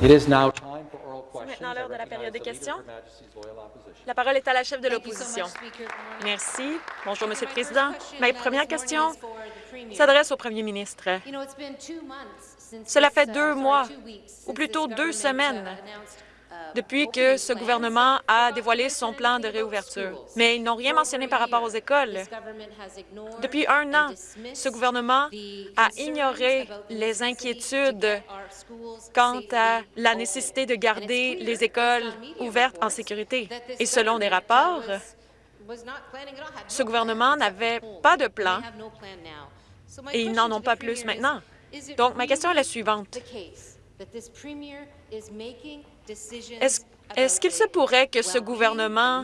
C'est maintenant l'heure de la période des questions. La parole est à la chef de l'opposition. Merci. Bonjour, Monsieur le Président. Ma uh, première question s'adresse au Premier ministre. Cela fait uh, deux sorry, mois, ou plutôt deux uh, semaines, uh, depuis que ce gouvernement a dévoilé son plan de réouverture. Mais ils n'ont rien mentionné par rapport aux écoles. Depuis un an, ce gouvernement a ignoré les inquiétudes quant à la nécessité de garder les écoles ouvertes en sécurité. Et selon des rapports, ce gouvernement n'avait pas de plan et ils n'en ont pas plus maintenant. Donc, ma question est la suivante. Est-ce qu'il se pourrait que ce gouvernement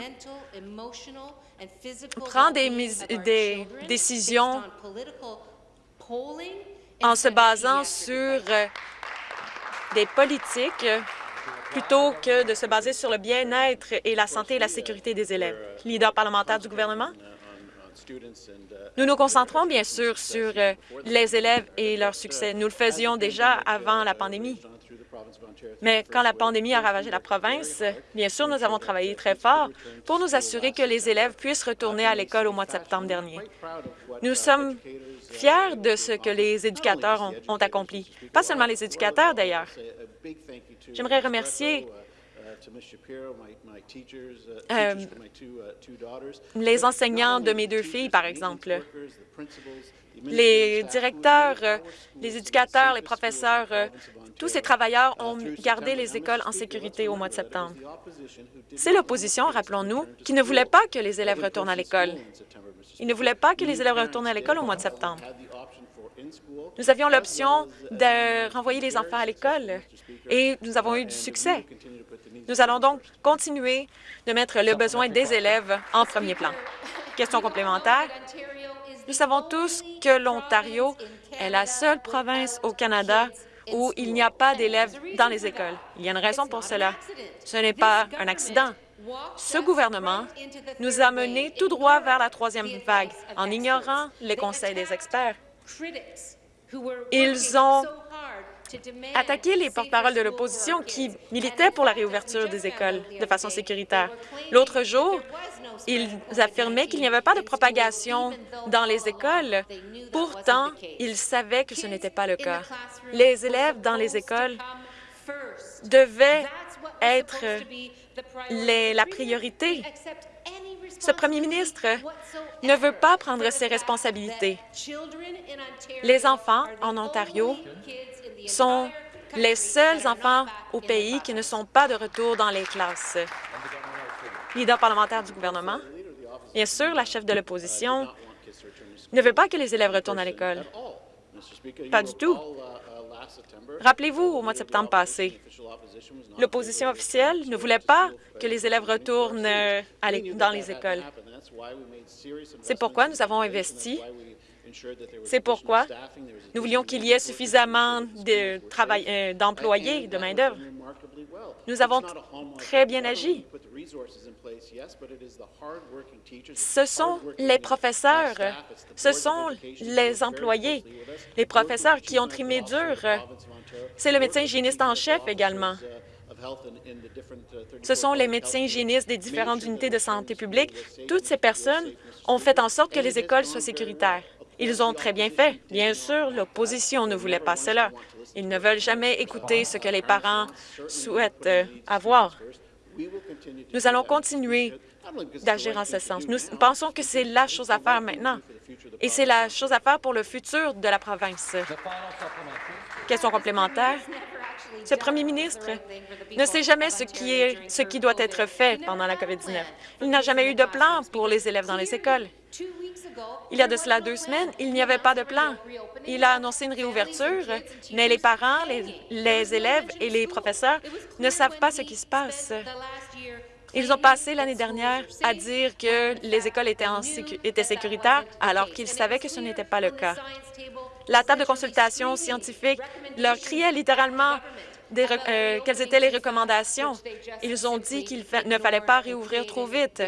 prend des mis- des décisions en se basant sur euh, des politiques euh, plutôt que de se baser sur le bien-être et la santé et la sécurité des élèves. Leader parlementaire du gouvernement, nous nous concentrons bien sûr sur euh, les élèves et leur succès. Nous le faisions déjà avant la pandémie. Mais quand la pandémie a ravagé la province, bien sûr, nous avons travaillé très fort pour nous assurer que les élèves puissent retourner à l'école au mois de septembre dernier. Nous sommes fiers de ce que les éducateurs ont, accompli. Pas seulement les éducateurs, d'ailleurs. J'aimerais remercier euh, les enseignants de mes deux filles, par exemple, les directeurs, euh, les éducateurs, les professeurs, euh, tous ces travailleurs ont gardé les écoles en sécurité au mois de septembre. C'est l'opposition, rappelons-nous, qui ne voulait pas que les élèves retournent à l'école. Ils ne voulaient pas que les élèves retournent à l'école au mois de septembre. Nous avions l'option de renvoyer les enfants à l'école et nous avons eu du succès. Nous allons donc continuer de mettre le besoin des élèves en premier plan. Question complémentaire. Nous savons tous que l'Ontario est la seule province au Canada où il n'y a pas d'élèves dans les écoles. Il y a une raison pour cela. Ce n'est pas un accident. Ce gouvernement nous a menés tout droit vers la troisième vague en ignorant les conseils des experts. Ils ont attaqué les porte-paroles de l'opposition qui militaient pour la réouverture des écoles de façon sécuritaire. L'autre jour, ils affirmaient qu'il n'y avait pas de propagation dans les écoles. Pourtant, ils savaient que ce n'était pas le cas. Les élèves dans les écoles devaient être la priorité. Ce premier ministre ne veut pas prendre ses responsabilités. Les enfants en Ontario sont les seuls enfants au pays qui ne sont pas de retour dans les classes. Leader parlementaire du gouvernement, bien sûr, la chef de l'opposition ne veut pas que les élèves retournent à l'école. Pas du tout. Rappelez-vous, au mois de septembre passé, l'opposition officielle ne voulait pas que les élèves retournent dans les écoles. C'est pourquoi nous avons investi. C'est pourquoi nous voulions qu'il y ait suffisamment de euh, d'employés, de main-d'œuvre. Nous avons très bien agi. Ce sont les professeurs, ce sont les employés, les professeurs qui ont trimé dur. C'est le médecin hygiéniste en chef également. Ce sont les médecins hygiénistes des différentes unités de santé publique. Toutes ces personnes ont fait en sorte que les écoles soient sécuritaires. Ils ont très bien fait. Bien sûr, l'opposition ne voulait pas cela. Ils ne veulent jamais écouter ce que les parents souhaitent euh, avoir. Nous allons continuer d'agir en ce sens. Nous pensons que c'est la chose à faire maintenant. Et c'est la chose à faire pour le futur de la province. Question complémentaire. Ce premier ministre ne sait jamais ce qui, ce qui doit être fait pendant la COVID-19. Il n'a jamais eu de plan pour les élèves dans les écoles. Il y a de cela deux semaines, il n'y avait pas de plan. Il a annoncé une réouverture, mais les parents, les, les élèves et les professeurs ne savent pas ce qui se passe. Ils ont passé l'année dernière à dire que les écoles étaient, en sécu- étaient sécuritaires alors qu'ils savaient que ce n'était pas le cas. La table de consultation scientifique leur criait littéralement euh, quelles étaient les recommandations? Ils ont dit qu'il ne fallait pas réouvrir trop vite.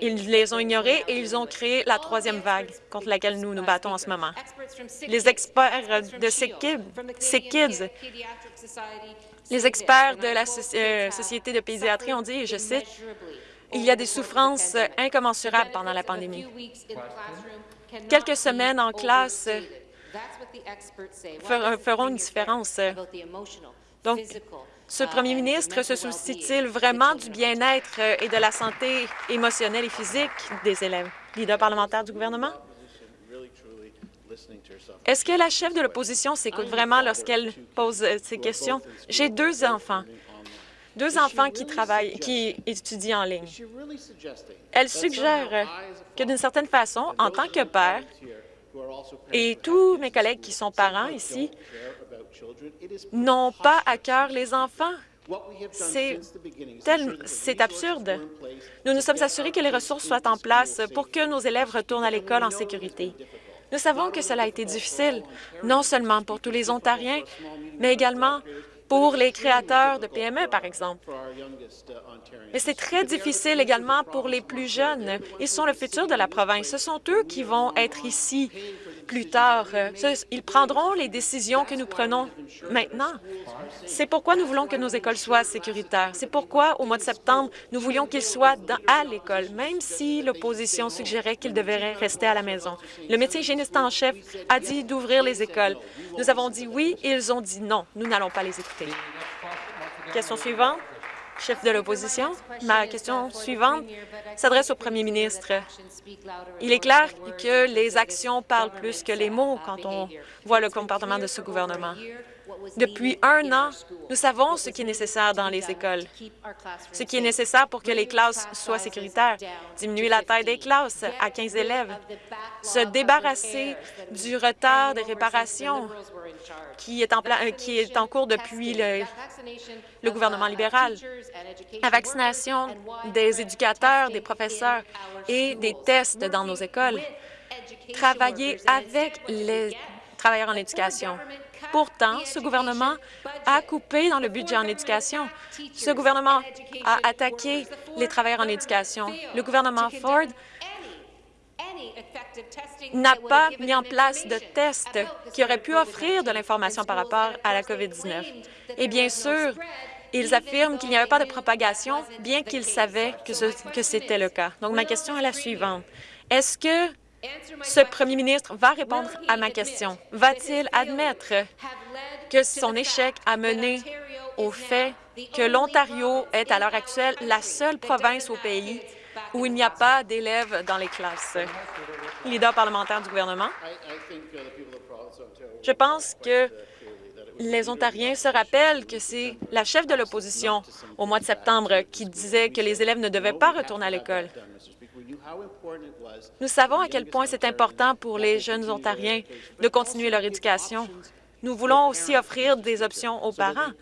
Ils les ont ignorées et ils ont créé la troisième vague contre laquelle nous nous battons en ce moment. Les experts de Sick Kids, Sick Kids, les experts de la euh, Société de pédiatrie ont dit, et je cite, il y a des souffrances incommensurables pendant la pandémie. Quelques semaines en classe feront une différence. Donc, ce premier ministre se soucie-t-il vraiment du bien-être euh, et de la santé émotionnelle et physique des élèves? Leader parlementaire du gouvernement? Est-ce que la chef de l'opposition s'écoute vraiment lorsqu'elle pose euh, ces questions? J'ai deux enfants, deux enfants qui travaillent, qui étudient en ligne. Elle suggère que d'une certaine façon, en tant que père, et tous mes collègues qui sont parents ici n'ont pas à cœur les enfants. C'est absurde. Nous nous sommes assurés que les ressources soient en place pour que nos élèves retournent à l'école en sécurité. Nous savons que cela a été difficile, non seulement pour tous les Ontariens, mais également pour les créateurs de PME, par exemple. Mais c'est très difficile également pour les plus jeunes. Ils sont le futur de la province. Ce sont eux qui vont être ici plus tard. Ce- Ils prendront les décisions que nous prenons maintenant. C'est pourquoi nous voulons que nos écoles soient sécuritaires. C'est pourquoi, au mois de septembre, nous voulions qu'ils soient à l'école, même si l'opposition suggérait qu'ils devraient rester à la maison. Le médecin hygiéniste en chef a dit d'ouvrir les écoles. Nous avons dit oui et ils ont dit non. Nous n'allons pas les écouter. Question suivante. Chef de l'opposition, ma question suivante s'adresse au premier ministre. Il est clair que les actions parlent plus que les mots quand on voit le comportement de ce gouvernement. Depuis un an, nous savons ce qui est nécessaire dans les écoles, ce qui est nécessaire pour que les classes soient sécuritaires, diminuer la taille des classes à 15 élèves, se débarrasser du retard des réparations qui est en, euh, cours depuis le gouvernement libéral, la vaccination des éducateurs, des professeurs et des tests dans nos écoles, travailler avec les travailleurs en éducation. Pourtant, ce gouvernement a coupé dans le budget en éducation. Ce gouvernement a attaqué les travailleurs en éducation. Le gouvernement Ford n'a pas mis en place de tests qui auraient pu offrir de l'information par rapport à la COVID-19. Et bien sûr, ils affirment qu'il n'y avait pas de propagation, bien qu'ils savaient que c'était le cas. Donc, ma question est la suivante. Est-ce que ce premier ministre va répondre à ma question? Va-t-il admettre que son échec a mené au fait que l'Ontario est à l'heure actuelle la seule province au pays où il n'y a pas d'élèves dans les classes? Leader parlementaire du gouvernement. Je pense que les Ontariens se rappellent que c'est la chef de l'opposition au mois de septembre qui disait que les élèves ne devaient pas retourner à l'école. Nous savons à quel point c'est important pour les jeunes Ontariens de continuer leur éducation. Nous voulons aussi offrir des options aux parents.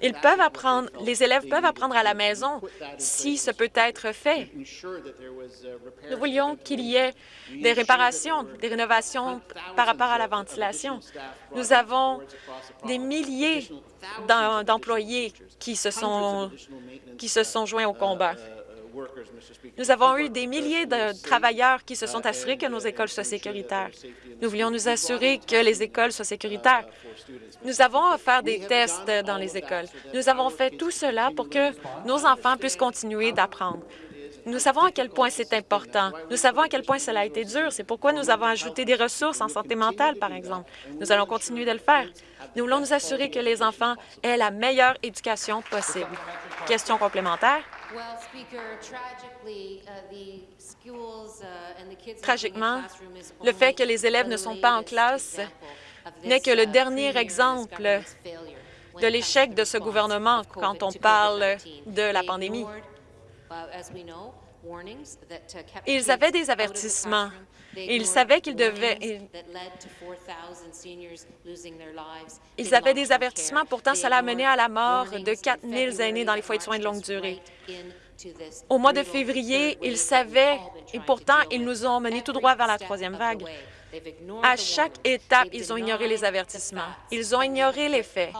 Ils peuvent apprendre, les élèves peuvent apprendre à la maison si ce peut être fait. Nous voulions qu'il y ait des réparations, des rénovations par rapport à la ventilation. Nous avons des milliers d'em- d'employés qui se sont qui se sont joints au combat. Nous avons eu des milliers de travailleurs qui se sont assurés que nos écoles soient sécuritaires. Nous voulions nous assurer que les écoles soient sécuritaires. Nous avons offert des tests dans les écoles. Nous avons fait tout cela pour que nos enfants puissent continuer d'apprendre. Nous savons à quel point c'est important. Nous savons à quel point cela a été dur. C'est pourquoi nous avons ajouté des ressources en santé mentale, par exemple. Nous allons continuer de le faire. Nous voulons nous assurer que les enfants aient la meilleure éducation possible. Question complémentaire. Tragiquement, le fait que les élèves ne sont pas en classe n'est que le dernier exemple de l'échec de ce gouvernement quand on parle de la pandémie. Ils avaient des avertissements. Ils savaient qu'ils devaient... Ils, avaient des avertissements, pourtant cela a mené à la mort de 4 000 aînés dans les foyers de soins de longue durée. Au mois de février, ils savaient et pourtant, ils nous ont menés tout droit vers la troisième vague. À chaque étape, ils ont ignoré les avertissements. Ils ont ignoré les faits.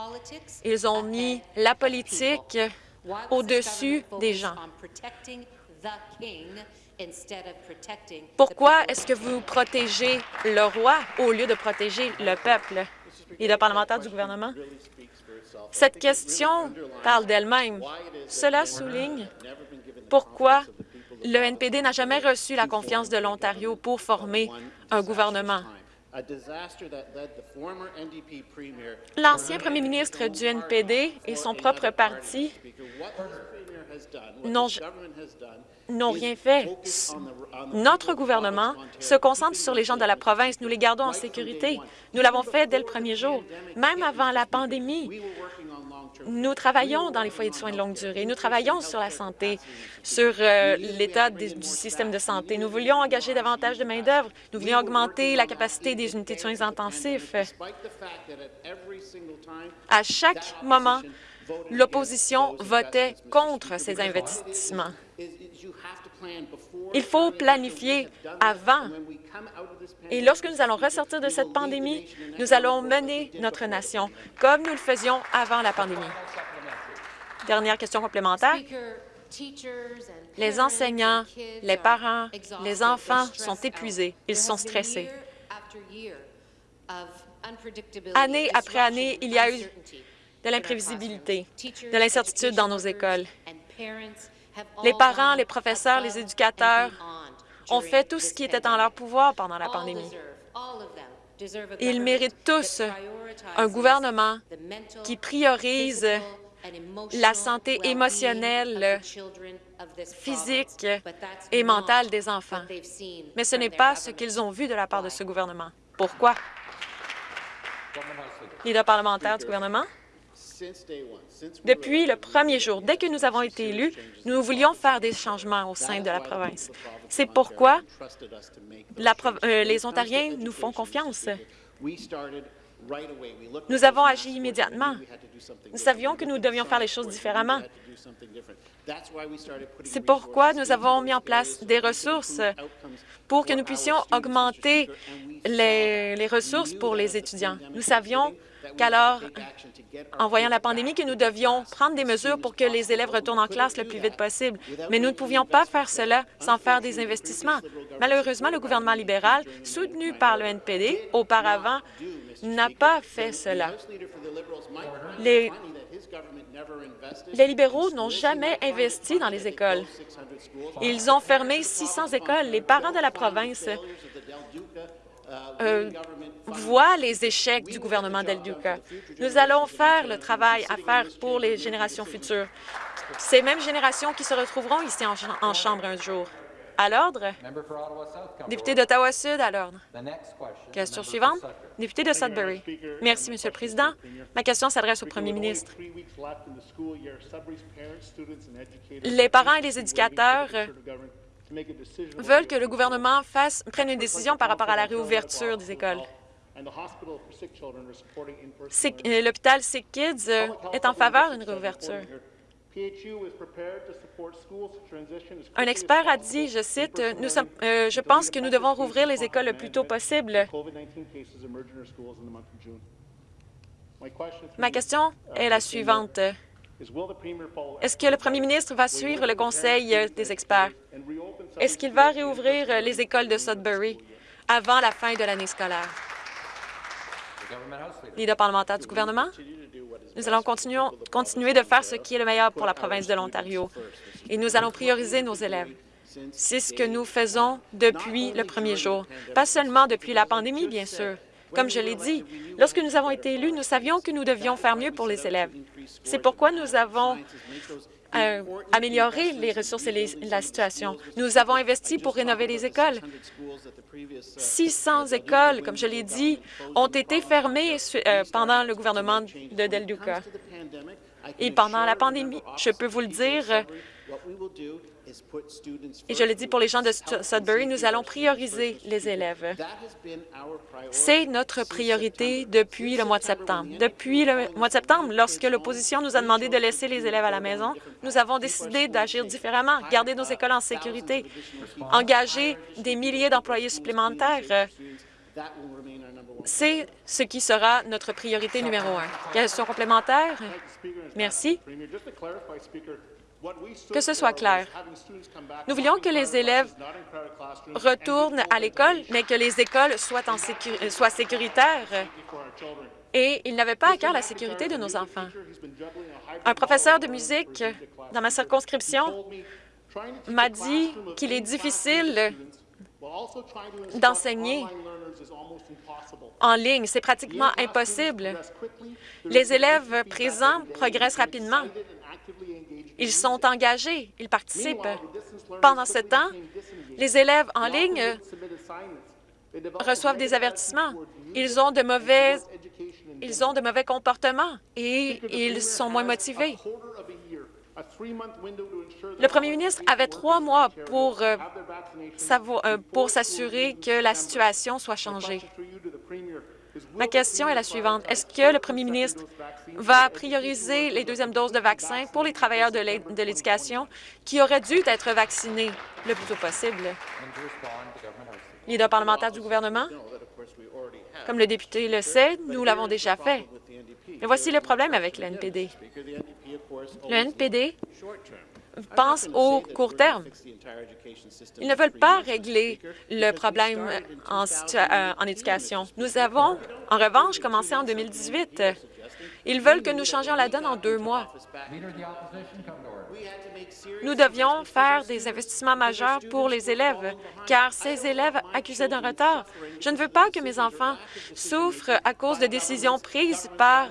Ils ont mis la politique au-dessus des gens. Pourquoi est-ce que vous protégez le roi au lieu de protéger le peuple? Et le parlementaire du gouvernement? Cette question parle d'elle-même. Cela souligne pourquoi le NPD n'a jamais reçu la confiance de l'Ontario pour former un gouvernement. L'ancien premier ministre du NPD et son propre parti n'ont rien fait. Notre gouvernement se concentre sur les gens de la province. Nous les gardons en sécurité. Nous l'avons fait dès le premier jour. Même avant la pandémie, nous travaillons dans les foyers de soins de longue durée. Nous travaillons sur la santé, sur euh, l'état du système de santé. Nous voulions engager davantage de main-d'œuvre. Nous voulions augmenter la capacité des unités de soins intensifs. À chaque moment, l'opposition votait contre ces investissements. Il faut planifier avant. Et lorsque nous allons ressortir de cette pandémie, nous allons mener notre nation comme nous le faisions avant la pandémie. Dernière question complémentaire. Les enseignants, les parents, les enfants sont épuisés. Ils sont stressés. Année après année, il y a eu de l'imprévisibilité, de l'incertitude dans nos écoles. Les parents, les professeurs, les éducateurs ont fait tout ce qui était en leur pouvoir pendant la pandémie. Ils méritent tous un gouvernement qui priorise la santé émotionnelle, physique et mentale des enfants. Mais ce n'est pas ce qu'ils ont vu de la part de ce gouvernement. Pourquoi? Leader parlementaire du gouvernement? Depuis le premier jour, dès que nous avons été élus, nous voulions faire des changements au sein de la province. C'est pourquoi euh, les Ontariens nous font confiance. Nous avons agi immédiatement. Nous savions que nous devions faire les choses différemment. C'est pourquoi nous avons mis en place des ressources pour que nous puissions augmenter les, les ressources pour les étudiants. Nous savions qu'alors, en voyant la pandémie, que nous devions prendre des mesures pour que les élèves retournent en classe le plus vite possible. Mais nous ne pouvions pas faire cela sans faire des investissements. Malheureusement, le gouvernement libéral, soutenu par le NPD, auparavant, n'a pas fait cela. Les, les libéraux n'ont jamais investi dans les écoles. Ils ont fermé 600 écoles. Les parents de la province euh, voient les échecs du gouvernement d'El Duca. Nous allons faire le travail à faire pour les générations futures. Ces mêmes générations qui se retrouveront ici en, Chambre un jour. À l'ordre. Député d'Ottawa-Sud, à l'ordre. Question suivante. Député de Sudbury. Merci, Monsieur le Président. Ma question s'adresse au Premier ministre. Les parents et les éducateurs veulent que le gouvernement fasse, prenne une décision par rapport à la réouverture des écoles. Euh, l'hôpital Sick Kids euh, est en faveur d'une réouverture. Un expert a dit, je cite, nous sommes, euh, Je pense que nous devons rouvrir les écoles le plus tôt possible. Ma question est la suivante. Est-ce que le premier ministre va suivre le conseil des experts? Est-ce qu'il va réouvrir les écoles de Sudbury avant la fin de l'année scolaire? Leader parlementaire du gouvernement, nous allons continuer, continuer de faire ce qui est le meilleur pour la province de l'Ontario et nous allons prioriser nos élèves. C'est ce que nous faisons depuis le premier jour, pas seulement depuis la pandémie, bien sûr. Comme je l'ai dit, lorsque nous avons été élus, nous savions que nous devions faire mieux pour les élèves. C'est pourquoi nous avons euh, amélioré les ressources et la situation. Nous avons investi pour rénover les écoles. 600 écoles, comme je l'ai dit, ont été fermées euh, pendant le gouvernement de Del Duca. Et pendant la pandémie, je peux vous le dire, Et je le dis pour les gens de Sudbury, nous allons prioriser les élèves. C'est notre priorité depuis le mois de septembre. Depuis le mois de septembre, lorsque l'opposition nous a demandé de laisser les élèves à la maison, nous avons décidé d'agir différemment, garder nos écoles en sécurité, engager des milliers d'employés supplémentaires. C'est ce qui sera notre priorité numéro un. Question complémentaire? Merci. Que ce soit clair. Nous voulions que les élèves retournent à l'école, mais que les écoles soient, en soient sécuritaires et ils n'avaient pas à cœur la sécurité de nos enfants. Un professeur de musique dans ma circonscription m'a dit qu'il est difficile d'enseigner en ligne. C'est pratiquement impossible. Les élèves présents progressent rapidement. Ils sont engagés, ils participent. Pendant ce temps, les élèves en ligne reçoivent des avertissements. Ils ont de mauvais, ils ont de mauvais comportements et ils sont moins motivés. Le premier ministre avait trois mois pour, euh, pour s'assurer que la situation soit changée. Ma question est la suivante. Est-ce que le premier ministre va prioriser les deuxièmes doses de vaccin pour les travailleurs de l'éducation qui auraient dû être vaccinés le plus tôt possible? Leader parlementaire du gouvernement, comme le député le sait, nous l'avons déjà fait. Mais voici le problème avec le NPD. Le NPD pense au court terme. Ils ne veulent pas régler le problème en, euh, en éducation. Nous avons, en revanche, commencé en 2018. Ils veulent que nous changions la donne en deux mois. Nous devions faire des investissements majeurs pour les élèves, car ces élèves accusaient d'un retard. Je ne veux pas que mes enfants souffrent à cause de décisions prises par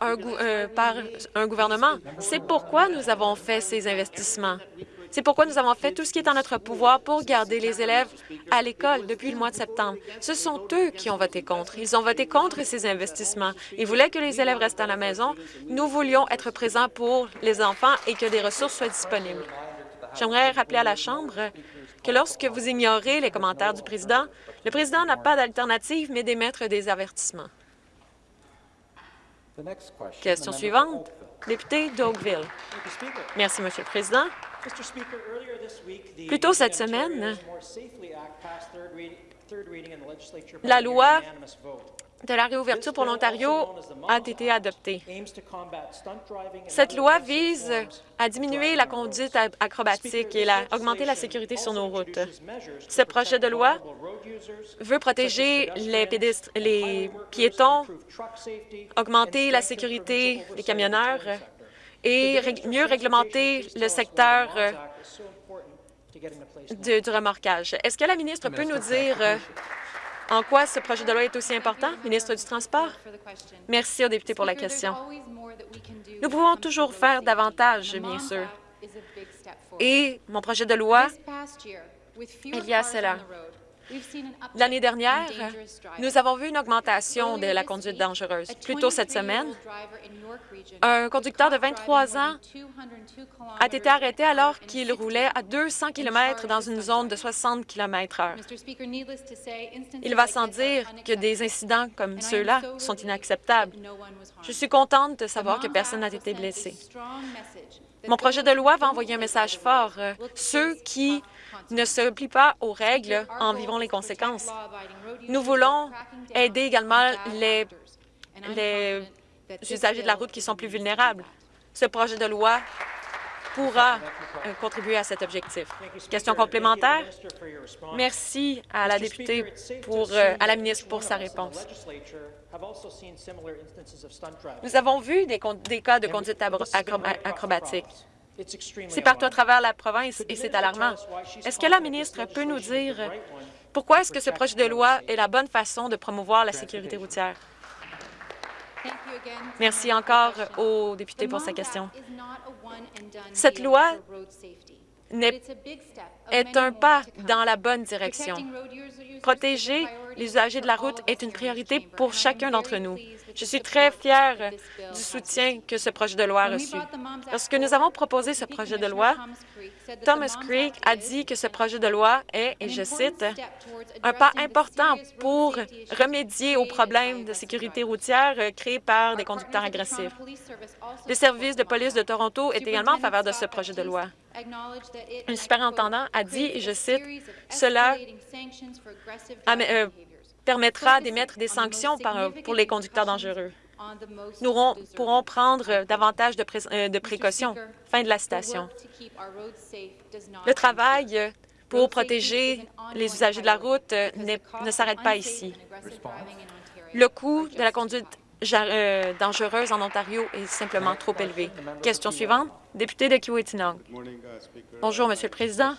un, euh, par un gouvernement. C'est pourquoi nous avons fait ces investissements. C'est pourquoi nous avons fait tout ce qui est en notre pouvoir pour garder les élèves à l'école depuis le mois de septembre. Ce sont eux qui ont voté contre. Ils ont voté contre ces investissements. Ils voulaient que les élèves restent à la maison. Nous voulions être présents pour les enfants et que des ressources soient disponibles. J'aimerais rappeler à la Chambre que lorsque vous ignorez les commentaires du président, le président n'a pas d'alternative mais d'émettre des avertissements. Question suivante, député d'Oakville. Merci, Monsieur le Président. Plus tôt cette semaine, la loi de la réouverture pour l'Ontario a été adoptée. Cette loi vise à diminuer la conduite acrobatique et à augmenter la sécurité sur nos routes. Ce projet de loi veut protéger les, les piétons, augmenter la sécurité des camionneurs et mieux réglementer le secteur euh, du remorquage. Est-ce que la ministre peut nous dire euh, en quoi ce projet de loi est aussi important? Ministre du Transport? Merci au député pour la question. Nous pouvons toujours faire davantage, bien sûr. Et mon projet de loi, il y a cela. L'année dernière, nous avons vu une augmentation de la conduite dangereuse. Plus tôt cette semaine, un conducteur de 23 ans a été arrêté alors qu'il roulait à 200 km dans une zone de 60 km h Il va sans dire que des incidents comme ceux-là sont inacceptables. Je suis contente de savoir que personne n'a été blessé. Mon projet de loi va envoyer un message fort. Ceux qui ne se plient pas aux règles en vivant les conséquences. Nous voulons aider également les, usagers de la route qui sont plus vulnérables. Ce projet de loi pourra euh, contribuer à cet objectif. Question complémentaire? Merci à la députée pour, euh, à la ministre pour sa réponse. Nous avons vu des cas de conduite acrobatique. C'est partout à travers la province et c'est alarmant. Est-ce que la ministre peut nous dire pourquoi est-ce que ce projet de loi est la bonne façon de promouvoir la sécurité routière? Merci encore aux députés pour sa question. Cette loi est un pas dans la bonne direction. Protéger les usagers de la route est une priorité pour chacun d'entre nous. Je suis très fière du soutien que ce projet de loi a reçu. Lorsque nous avons proposé ce projet de loi, Thomas Creek a dit que ce projet de loi est, et je cite, un pas important pour remédier aux problèmes de sécurité routière créés par des conducteurs agressifs. Le service de police de Toronto est également en faveur de ce projet de loi. Le superintendant a dit, et je cite, « Cela permettra d'émettre des sanctions par- pour les conducteurs dangereux. Nous pourrons prendre davantage de, pré- euh, de précautions. » Fin de la citation. Le travail pour protéger les usagers de la route ne s'arrête pas ici. Le coût de la conduite euh, dangereuse en Ontario est simplement trop élevé. Question suivante, député de Kiwetinong. Bonjour, Monsieur le Président.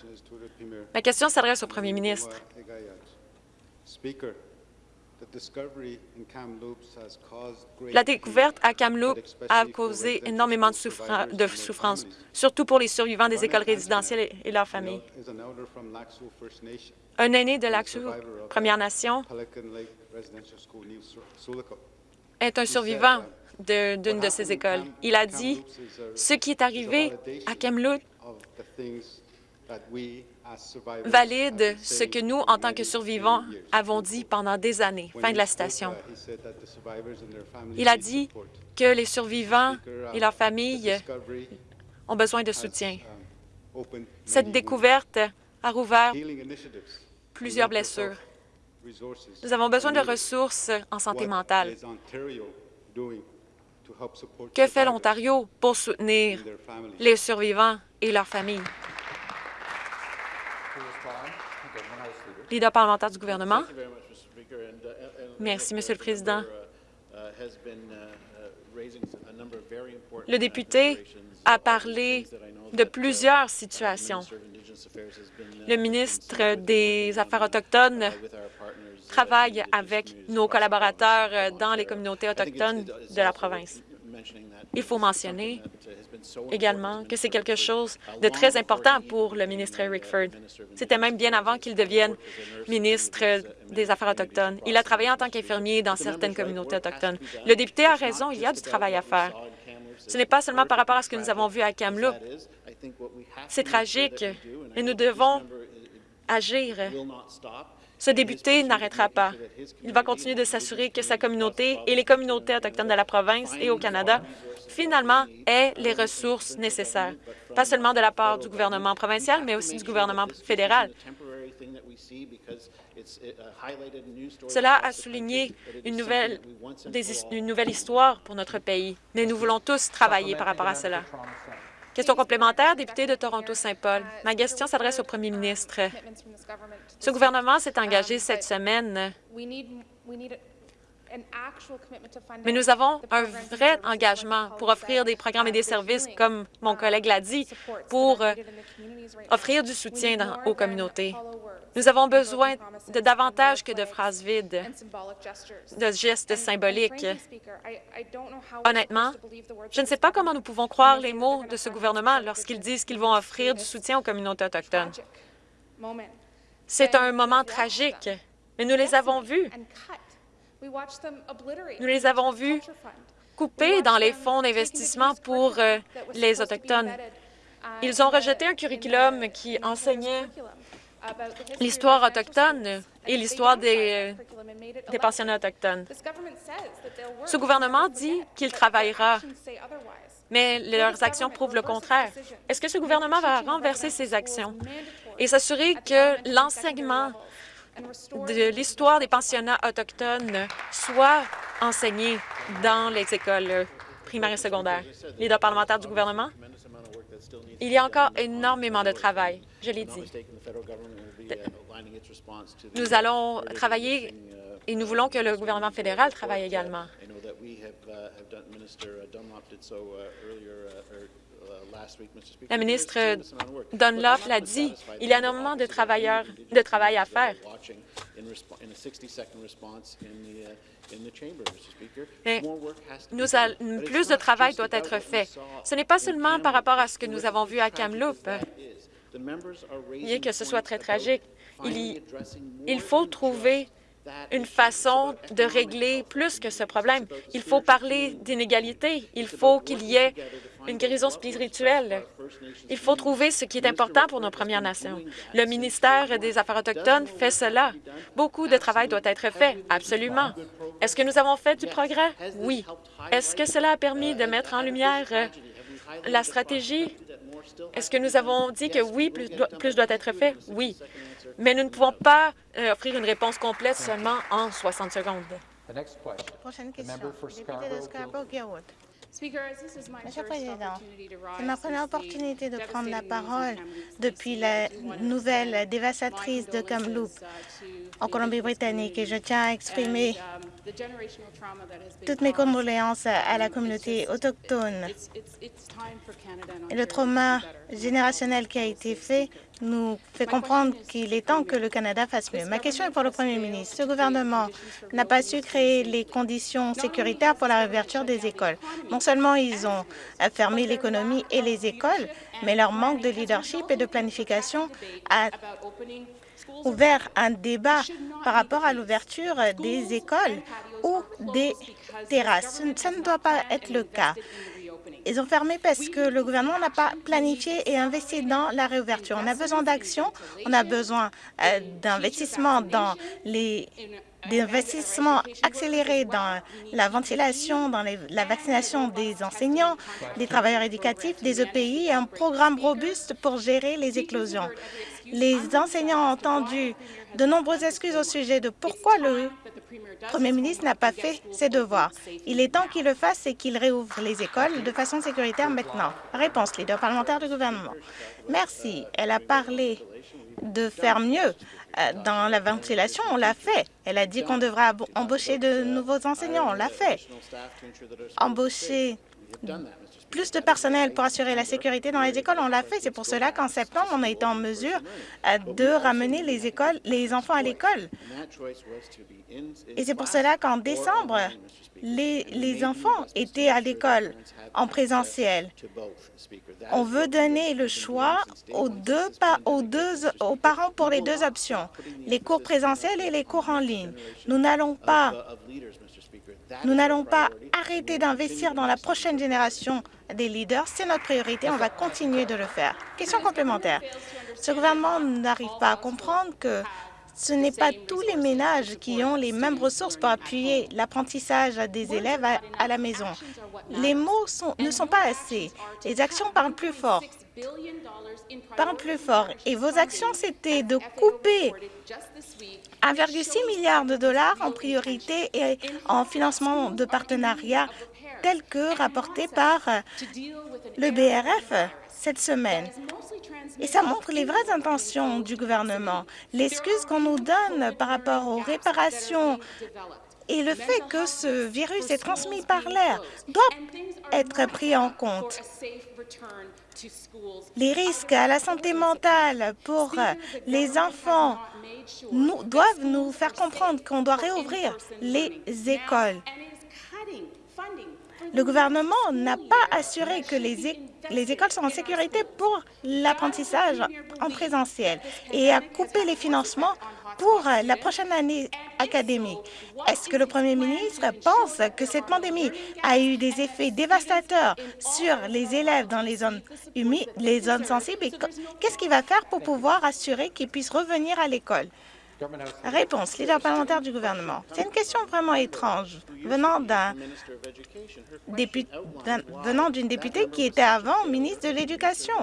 Ma question s'adresse au Premier ministre. La découverte à Kamloops a causé énormément de, souffra- de souffrance, surtout pour les survivants des écoles résidentielles et- leurs familles. Un aîné de l'Axu Première Nation est un survivant de- d'une de ces écoles. Il a dit, ce qui est arrivé à Kamloops valide ce que nous, en tant que survivants, avons dit pendant des années. Fin de la citation. Il a dit que les survivants et leurs familles ont besoin de soutien. Cette découverte a rouvert plusieurs blessures. Nous avons besoin de ressources en santé mentale. Que fait l'Ontario pour soutenir les survivants et leurs familles? Leader parlementaire du gouvernement. Merci, Monsieur le Président. Le député a parlé de plusieurs situations. Le ministre des Affaires autochtones travaille avec nos collaborateurs dans les communautés autochtones de la province. Il faut mentionner également que c'est quelque chose de très important pour le ministre Eric Ford. C'était même bien avant qu'il devienne ministre des Affaires autochtones. Il a travaillé en tant qu'infirmier dans certaines communautés autochtones. Le député a raison, il y a du travail à faire. Ce n'est pas seulement par rapport à ce que nous avons vu à Kamloops. C'est tragique et nous devons agir. Ce député n'arrêtera pas. Il va continuer de s'assurer que sa communauté et les communautés autochtones de la province et au Canada, finalement, aient les ressources nécessaires, pas seulement de la part du gouvernement provincial, mais aussi du gouvernement fédéral. Cela a souligné une nouvelle, une nouvelle histoire pour notre pays, mais nous voulons tous travailler par rapport à cela. Question complémentaire, député de Toronto-Saint-Paul. Ma question s'adresse au premier ministre. Ce gouvernement s'est engagé cette semaine, mais nous avons un vrai engagement pour offrir des programmes et des services, comme mon collègue l'a dit, pour euh, offrir du soutien dans- aux communautés. Nous avons besoin de davantage que de phrases vides, de gestes symboliques. Honnêtement, je ne sais pas comment nous pouvons croire les mots de ce gouvernement lorsqu'ils disent qu'ils vont offrir du soutien aux communautés autochtones. C'est un moment tragique, mais nous les avons vus. Nous les avons vus coupés dans les fonds d'investissement pour euh, les Autochtones. Ils ont rejeté un curriculum qui enseignait l'histoire autochtone et l'histoire des, des pensionnats autochtones. Ce gouvernement dit qu'il travaillera, mais leurs actions prouvent le contraire. Est-ce que ce gouvernement va renverser ses actions et s'assurer que l'enseignement de l'histoire des pensionnats autochtones soit enseigné dans les écoles primaires et secondaires? Leader parlementaire du gouvernement? Il y a encore énormément de travail, je l'ai dit. Nous allons travailler et nous voulons que le gouvernement fédéral travaille également. La ministre Dunlop l'a dit, il y a énormément de travailleurs, de travail à faire. Mais nous a- plus de travail doit être fait. Ce n'est pas seulement par rapport à ce que nous avons vu à Kamloops, bien que ce soit très tragique. Il, y- il faut trouver une façon de régler plus que ce problème. Il faut parler d'inégalité. Il faut qu'il y ait une guérison spirituelle. Il faut trouver ce qui est important pour nos Premières Nations. Le ministère des Affaires autochtones fait cela. Beaucoup de travail doit être fait, absolument. Est-ce que nous avons fait du progrès? Oui. Est-ce que cela a permis de mettre en lumière la stratégie? Est-ce que nous avons dit que oui, plus doit, plus doit être fait? Oui. Mais nous ne pouvons pas euh, offrir une réponse complète seulement en 60 secondes. Prochaine question. Député de. Monsieur Monsieur le Président, c'est ma première opportunité de prendre la parole depuis la nouvelle dévastatrice de Kamloops en Colombie-Britannique et je tiens à exprimer toutes mes condoléances à la communauté autochtone. Et le trauma générationnel qui a été fait nous fait comprendre qu'il est temps que le Canada fasse mieux. Ma question est pour le Premier ministre. Ce gouvernement n'a pas su créer les conditions sécuritaires pour la réouverture des écoles. Non seulement ils ont fermé l'économie et les écoles, mais leur manque de leadership et de planification a ouvert un débat par rapport à l'ouverture des écoles ou des terrasses. Ça ne doit pas être le cas. Ils ont fermé parce que le gouvernement n'a pas planifié et investi dans la réouverture. On a besoin d'action, on a besoin euh, d'investissements dans les d'investissements accélérés dans la ventilation, dans la vaccination des enseignants, des travailleurs éducatifs, des EPI et un programme robuste pour gérer les éclosions. Les enseignants ont entendu de nombreuses excuses au sujet de pourquoi le Premier ministre n'a pas fait ses devoirs. Il est temps qu'il le fasse et qu'il réouvre les écoles de façon sécuritaire maintenant. Réponse, leader parlementaire du gouvernement. Merci. Elle a parlé de faire mieux euh, dans la ventilation. On l'a fait. Elle a dit qu'on devrait abo- embaucher de nouveaux enseignants. On l'a fait. Embaucher plus de personnel pour assurer la sécurité dans les écoles, on l'a fait. C'est pour cela qu'en septembre, on a été en mesure euh, de ramener les écoles, les enfants à l'école. Et c'est pour cela qu'en décembre, les, enfants étaient à l'école en présentiel. On veut donner le choix aux deux, aux deux aux parents pour les deux options, les cours présentiels et les cours en ligne. Nous n'allons pas nous n'allons pas arrêter d'investir dans la prochaine génération des leaders. C'est notre priorité. On va continuer de le faire. Question complémentaire. Ce gouvernement n'arrive pas à comprendre que ce n'est pas tous les ménages qui ont les mêmes ressources pour appuyer l'apprentissage des élèves à, la maison. Les mots ne sont pas assez. Les actions parlent plus fort. Parlent plus fort. Et vos actions, c'était de couper 1,6 milliard de dollars en priorité et en financement de partenariats tels que rapportés par euh, le BRF cette semaine. Et ça montre les vraies intentions du gouvernement. L'excuse qu'on nous donne par rapport aux réparations et le fait que ce virus est transmis par l'air doit être pris en compte. Les risques à la santé mentale pour les enfants nous, doivent nous faire comprendre qu'on doit réouvrir les écoles. Le gouvernement n'a pas assuré que les, les écoles sont en sécurité pour l'apprentissage en présentiel et a coupé les financements pour euh, la prochaine année académique. Est-ce que le premier ministre pense que cette pandémie a eu des effets dévastateurs sur les élèves dans les zones humides, les zones sensibles? Et qu- qu'est-ce qu'il va faire pour pouvoir assurer qu'ils puissent revenir à l'école? Réponse, leader parlementaire du gouvernement. C'est une question vraiment étrange venant d'une députée qui était avant ministre de l'Éducation.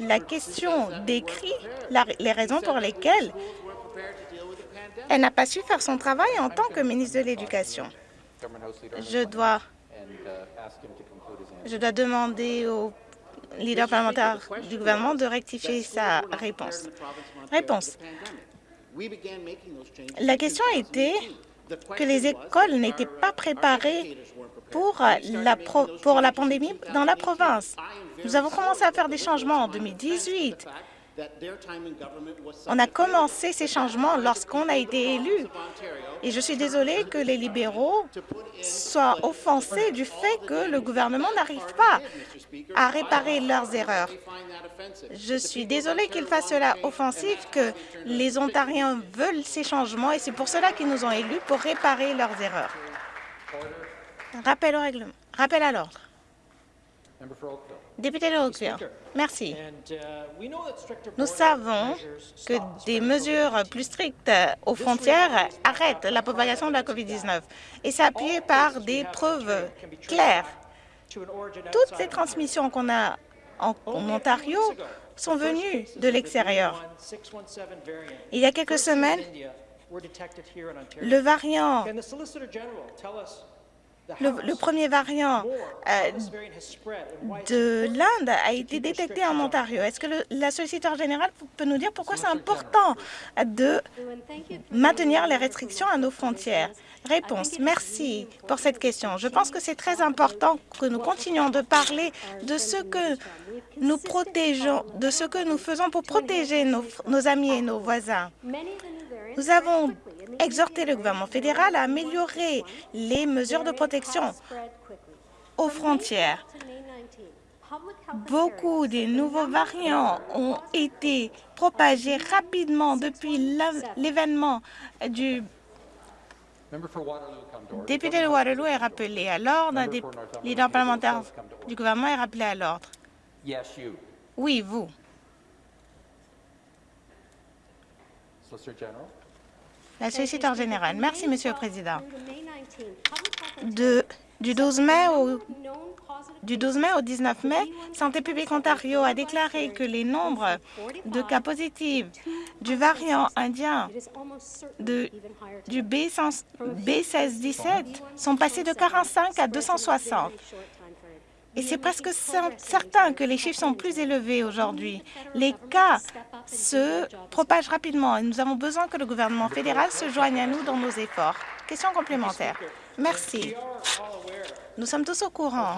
La question décrit les raisons pour lesquelles elle n'a pas su faire son travail en tant que ministre de l'Éducation. Je dois, demander au leader parlementaire du gouvernement de rectifier sa réponse. Réponse. La question était que les écoles n'étaient pas préparées pour la pandémie dans la province. Nous avons commencé à faire des changements en 2018 On a commencé ces changements lorsqu'on a été élu. Et je suis désolée que les libéraux soient offensés du fait que le gouvernement n'arrive pas à réparer leurs erreurs. Je suis désolée qu'ils fassent cela offensif, que les Ontariens veulent ces changements et c'est pour cela qu'ils nous ont élus pour réparer leurs erreurs. Rappel au règlement. Rappel à l'ordre. Député de Oakville. Merci. Nous savons que des mesures plus strictes aux frontières arrêtent la propagation de la COVID-19 et c'est appuyé par des preuves claires. Toutes les transmissions qu'on a en, en Ontario sont venues de l'extérieur. Il y a quelques semaines, le variant le, premier variant euh, de l'Inde a été détecté en Ontario. Est-ce que la solliciteur générale peut nous dire pourquoi c'est important de maintenir les restrictions à nos frontières? Réponse. Merci pour cette question. Je pense que c'est très important que nous continuions de parler de ce que nous protégeons, de ce que nous faisons pour protéger nos amis et nos voisins. Nous avons exhorté le gouvernement fédéral à améliorer les mesures de protection aux frontières. Beaucoup des nouveaux variants ont été propagés rapidement depuis l'événement du député de Waterloo est rappelé à l'ordre, un des leaders parlementaires du gouvernement est rappelé à l'ordre. Oui, vous. La solliciteur générale. Merci, Monsieur le Président. De, du 12 mai au Du 12 mai au 19 mai, Santé publique Ontario a déclaré que les nombres de cas positifs du variant indien de, du B100 B1617 sont passés de 45 à 260. Et c'est presque cer- certain que les chiffres sont plus élevés aujourd'hui. Les cas se propagent rapidement et nous avons besoin que le gouvernement fédéral se joigne à nous dans nos efforts. Question complémentaire. Merci. Nous sommes tous au courant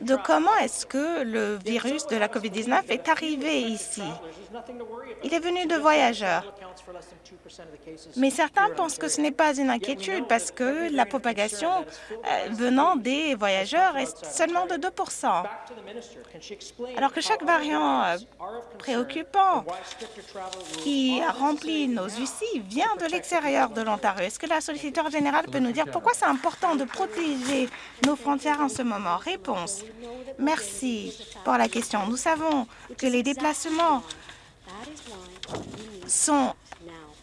de comment est-ce que le virus de la COVID-19 est arrivé ici. Il est venu de voyageurs. Mais certains pensent que ce n'est pas une inquiétude parce que la propagation euh, venant des voyageurs est seulement de 2% Alors que chaque variant euh, préoccupant qui a rempli nos UCI vient de l'extérieur de l'Ontario. Est-ce que la solliciteur générale peut nous dire pourquoi c'est important de protéger nos frontières en ce moment? Réponse. Merci pour la question. Nous savons que les déplacements sont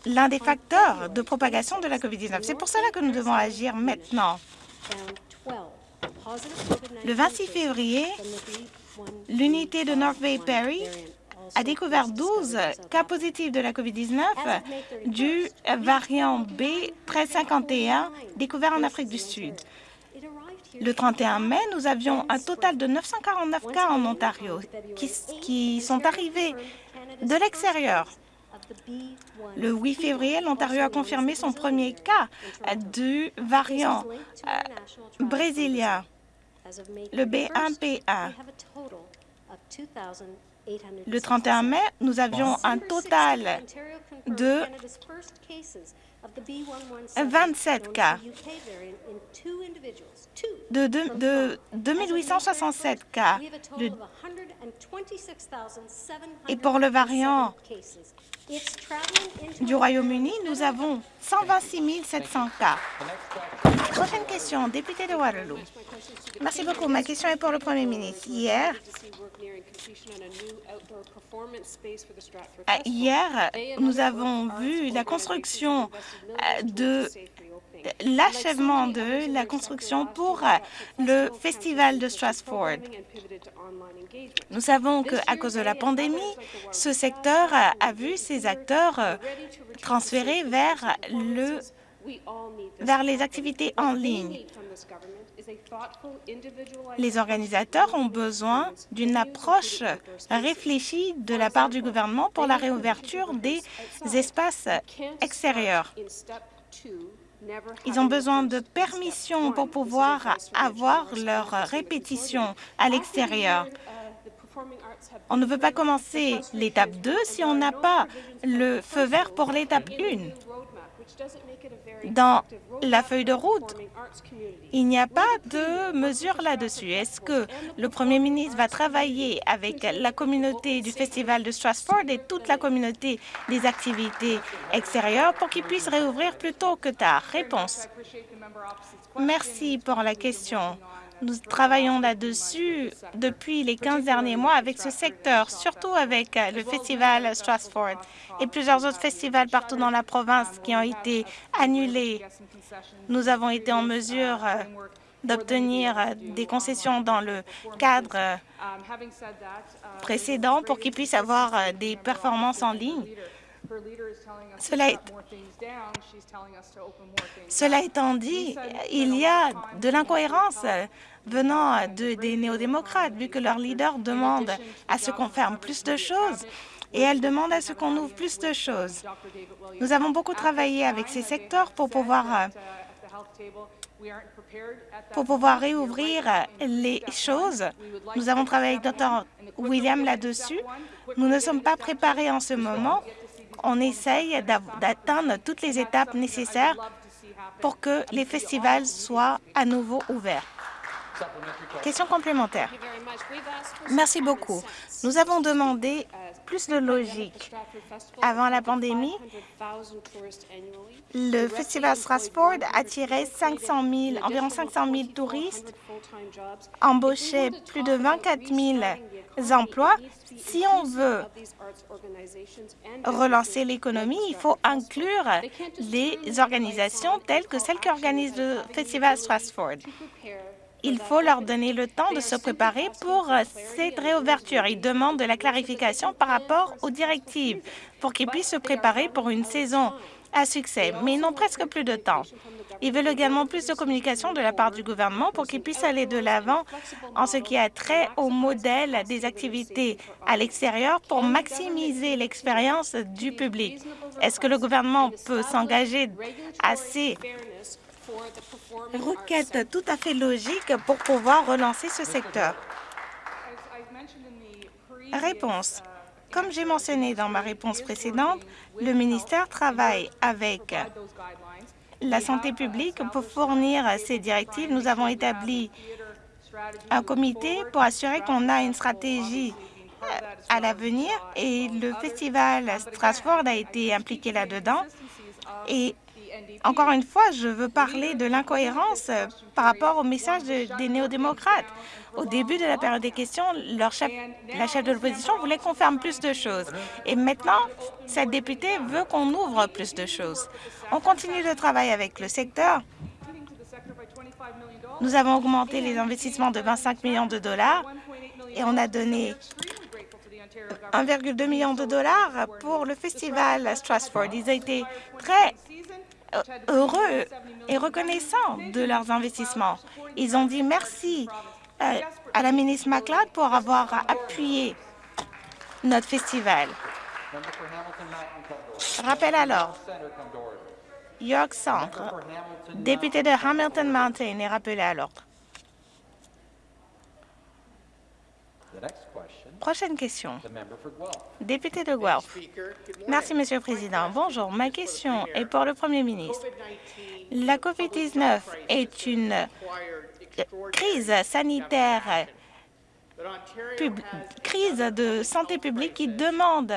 l'un des facteurs de propagation de la COVID-19. C'est pour cela que nous devons agir maintenant. Le 26 février, l'unité de North Bay Perry a découvert 12 cas positifs de la COVID-19 du variant B1351 découvert en Afrique du Sud. Le 31 mai, nous avions un total de 949 cas en Ontario qui, qui sont arrivés de l'extérieur. Le 8 février, l'Ontario a confirmé son premier cas du variant euh, brésilien, le B1P1. Le 31 mai, nous avions un total de 27 cas, de, de, de 2867 cas. Et pour le variant du Royaume-Uni, nous avons 126 700 cas. Prochaine question, député de Waterloo. Merci beaucoup. Ma question est pour le Premier ministre. Hier, euh, hier, nous avons vu la construction euh, de l'achèvement de la construction pour euh, le festival de Strasbourg. Nous savons qu'à cause de la pandémie, ce secteur a, a vu ses acteurs euh, transférés vers, le, vers les activités en ligne. Les organisateurs ont besoin d'une approche réfléchie de la part du gouvernement pour la réouverture des espaces extérieurs. Ils ont besoin de permission pour pouvoir avoir leur répétition à l'extérieur. On ne peut pas commencer l'étape 2 si on n'a pas le feu vert pour l'étape 1. Dans la feuille de route, il n'y a pas de mesure là-dessus. Est-ce que le premier ministre va travailler avec la communauté du Festival de Strasbourg et toute la communauté des activités extérieures pour qu'ils puissent réouvrir plus tôt que tard? Réponse. Merci pour la question. Nous travaillons là-dessus depuis les 15 derniers mois avec ce secteur, surtout avec euh, le festival Strasbourg et plusieurs autres festivals partout dans la province qui ont été annulés. Nous avons été en mesure euh, d'obtenir euh, des concessions dans le cadre précédent pour qu'ils puissent avoir des performances en ligne. Cela, est... Cela étant dit, il y a de l'incohérence venant de, des néo-démocrates, vu que leur leader demande à ce qu'on ferme plus de choses et elle demande à ce qu'on ouvre plus de choses. Nous avons beaucoup travaillé avec ces secteurs pour pouvoir pour pouvoir réouvrir les choses. Nous avons travaillé avec Dr. William là-dessus. Nous ne sommes pas préparés en ce moment. On essaye d'atteindre toutes les étapes nécessaires pour que les festivals soient à nouveau ouverts. Question complémentaire. Merci beaucoup. Nous avons demandé plus de logique. Avant la pandémie, le Festival Strasbourg attirait 500 000, environ 500 000 touristes, embauchait plus de 24 000 Si on veut relancer l'économie, il faut inclure les organisations telles que celles qui organisent le Festival Strasbourg. Il faut leur donner le temps de se préparer pour cette réouverture. Ils demandent de la clarification par rapport aux directives pour qu'ils puissent se préparer pour une saison à succès, mais ils n'ont presque plus de temps. Ils veulent également plus de communication de la part du gouvernement pour qu'ils puissent aller de l'avant en ce qui a trait au modèle des activités à l'extérieur pour maximiser l'expérience du public. Est-ce que le gouvernement peut s'engager assez? Requête tout à fait logique pour pouvoir relancer ce secteur. Réponse. Comme j'ai mentionné dans ma réponse précédente, le ministère travaille avec la santé publique pour fournir ces directives. Nous avons établi un comité pour assurer qu'on a une stratégie euh, à l'avenir et le festival Strasbourg a été impliqué là-dedans et encore une fois, je veux parler de l'incohérence par rapport au message des néo-démocrates. Au début de la période des questions, la chef de l'opposition voulait qu'on ferme plus de choses. Et maintenant, cette députée veut qu'on ouvre plus de choses. On continue de travailler avec le secteur. Nous avons augmenté les investissements de 25 millions de dollars et on a donné 1,2 million de dollars pour le festival Strasbourg. Ils ont été très euh, heureux et reconnaissants de leurs investissements. Ils ont dit merci à la ministre McLeod pour avoir appuyé notre festival. Rappel alors, York Centre, député de Hamilton Mountain, est rappelé à l'ordre. Prochaine question. Député de Guelph. Merci, Monsieur le Président. Bonjour. Ma question est pour le Premier ministre. La COVID-19 est une crise sanitaire crise de santé publique qui demande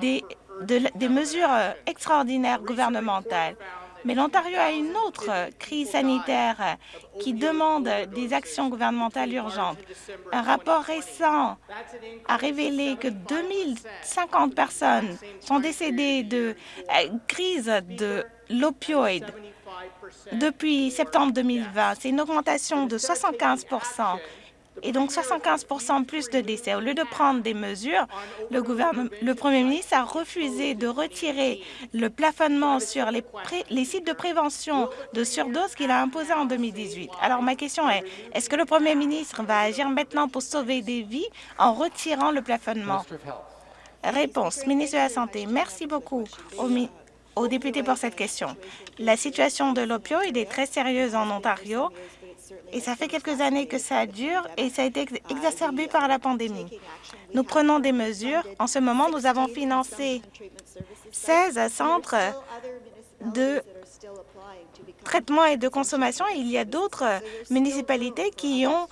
des, des mesures extraordinaires gouvernementales. Mais l'Ontario a une autre crise sanitaire qui demande des actions gouvernementales urgentes. Un rapport récent a révélé que 2050 personnes sont décédées de euh, crise de l'opioïde depuis septembre 2020. C'est une augmentation de 75% et donc 75% plus de décès. Au lieu de prendre des mesures, le, premier ministre a refusé de retirer le plafonnement sur les, sites de prévention de surdose qu'il a imposé en 2018. Alors ma question est, est-ce que le premier ministre va agir maintenant pour sauver des vies en retirant le plafonnement? Réponse, ministre de la Santé. Merci beaucoup au, aux députés pour cette question. La situation de l'opioïde est très sérieuse en Ontario Et ça fait quelques années que ça dure et ça a été exacerbé par la pandémie. Nous prenons des mesures. En ce moment, nous avons financé 16 centres de traitement et de consommation. Il y a d'autres municipalités qui ont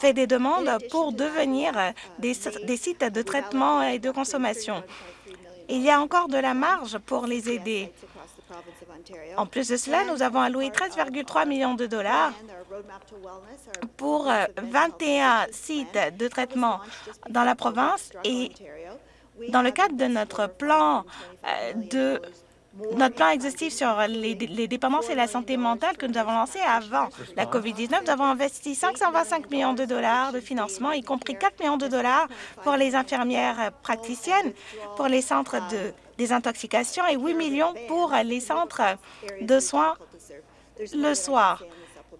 fait des demandes pour devenir des, des sites de traitement et de consommation. Il y a encore de la marge pour les aider. En plus de cela, nous avons alloué 13,3 millions de dollars pour 21 sites de traitement dans la province et dans le cadre de notre plan de notre plan exhaustif sur les, dépendances et la santé mentale que nous avons lancé avant la COVID-19, nous avons investi 525 millions de dollars de financement, y compris 4 millions de dollars pour les infirmières praticiennes, pour les centres de désintoxication et 8 millions pour les centres de soins le soir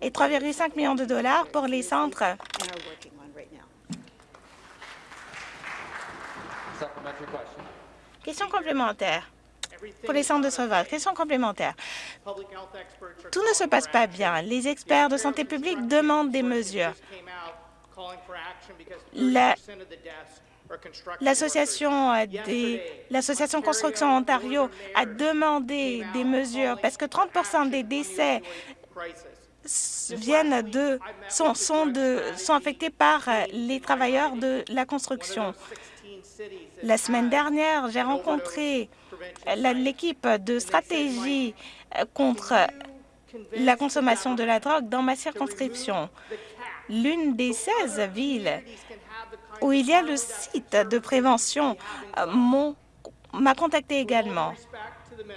et 3,5 millions de dollars pour les centres Question complémentaire pour les centres de sauvage. Question complémentaire. Tout ne se passe pas bien. Les experts de santé publique demandent des mesures. L'association l'association Construction Ontario a demandé des mesures parce que 30% des décès viennent de sont, de, sont affectés par les travailleurs de la construction. La semaine dernière, j'ai rencontré l'équipe de stratégie contre la consommation de la drogue dans ma circonscription. L'une des 16 villes où il y a le site de prévention m'a contacté également.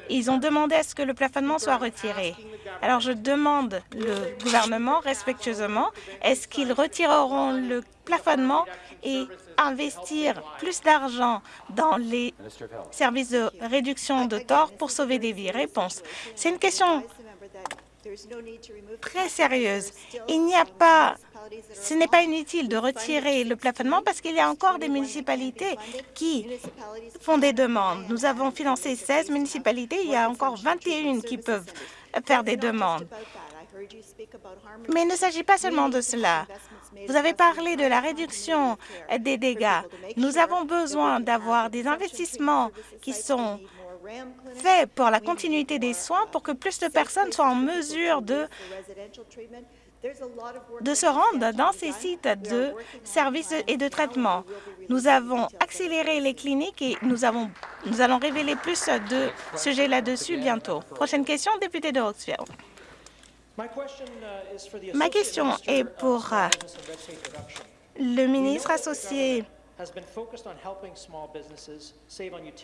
Ils ont demandé à ce que le plafonnement soit retiré. Alors, je demande le gouvernement respectueusement, est-ce qu'ils retireront le plafonnement et investir plus d'argent dans les services de réduction de tort pour sauver des vies? Réponse. C'est une question très sérieuse. Il n'y a pas ce n'est pas inutile de retirer le plafonnement parce qu'il y a encore des municipalités qui font des demandes. Nous avons financé 16 municipalités, il y a encore 21 qui peuvent faire des demandes. Mais il ne s'agit pas seulement de cela. Vous avez parlé de la réduction des dégâts. Nous avons besoin d'avoir des investissements qui sont faits pour la continuité des soins pour que plus de personnes soient en mesure de de se rendre dans ces sites de services et de traitement. Nous avons accéléré les cliniques et nous, avons, nous allons révéler plus de sujets là-dessus bientôt. Prochaine question, député de Hawksville. Ma question est pour euh, le ministre associé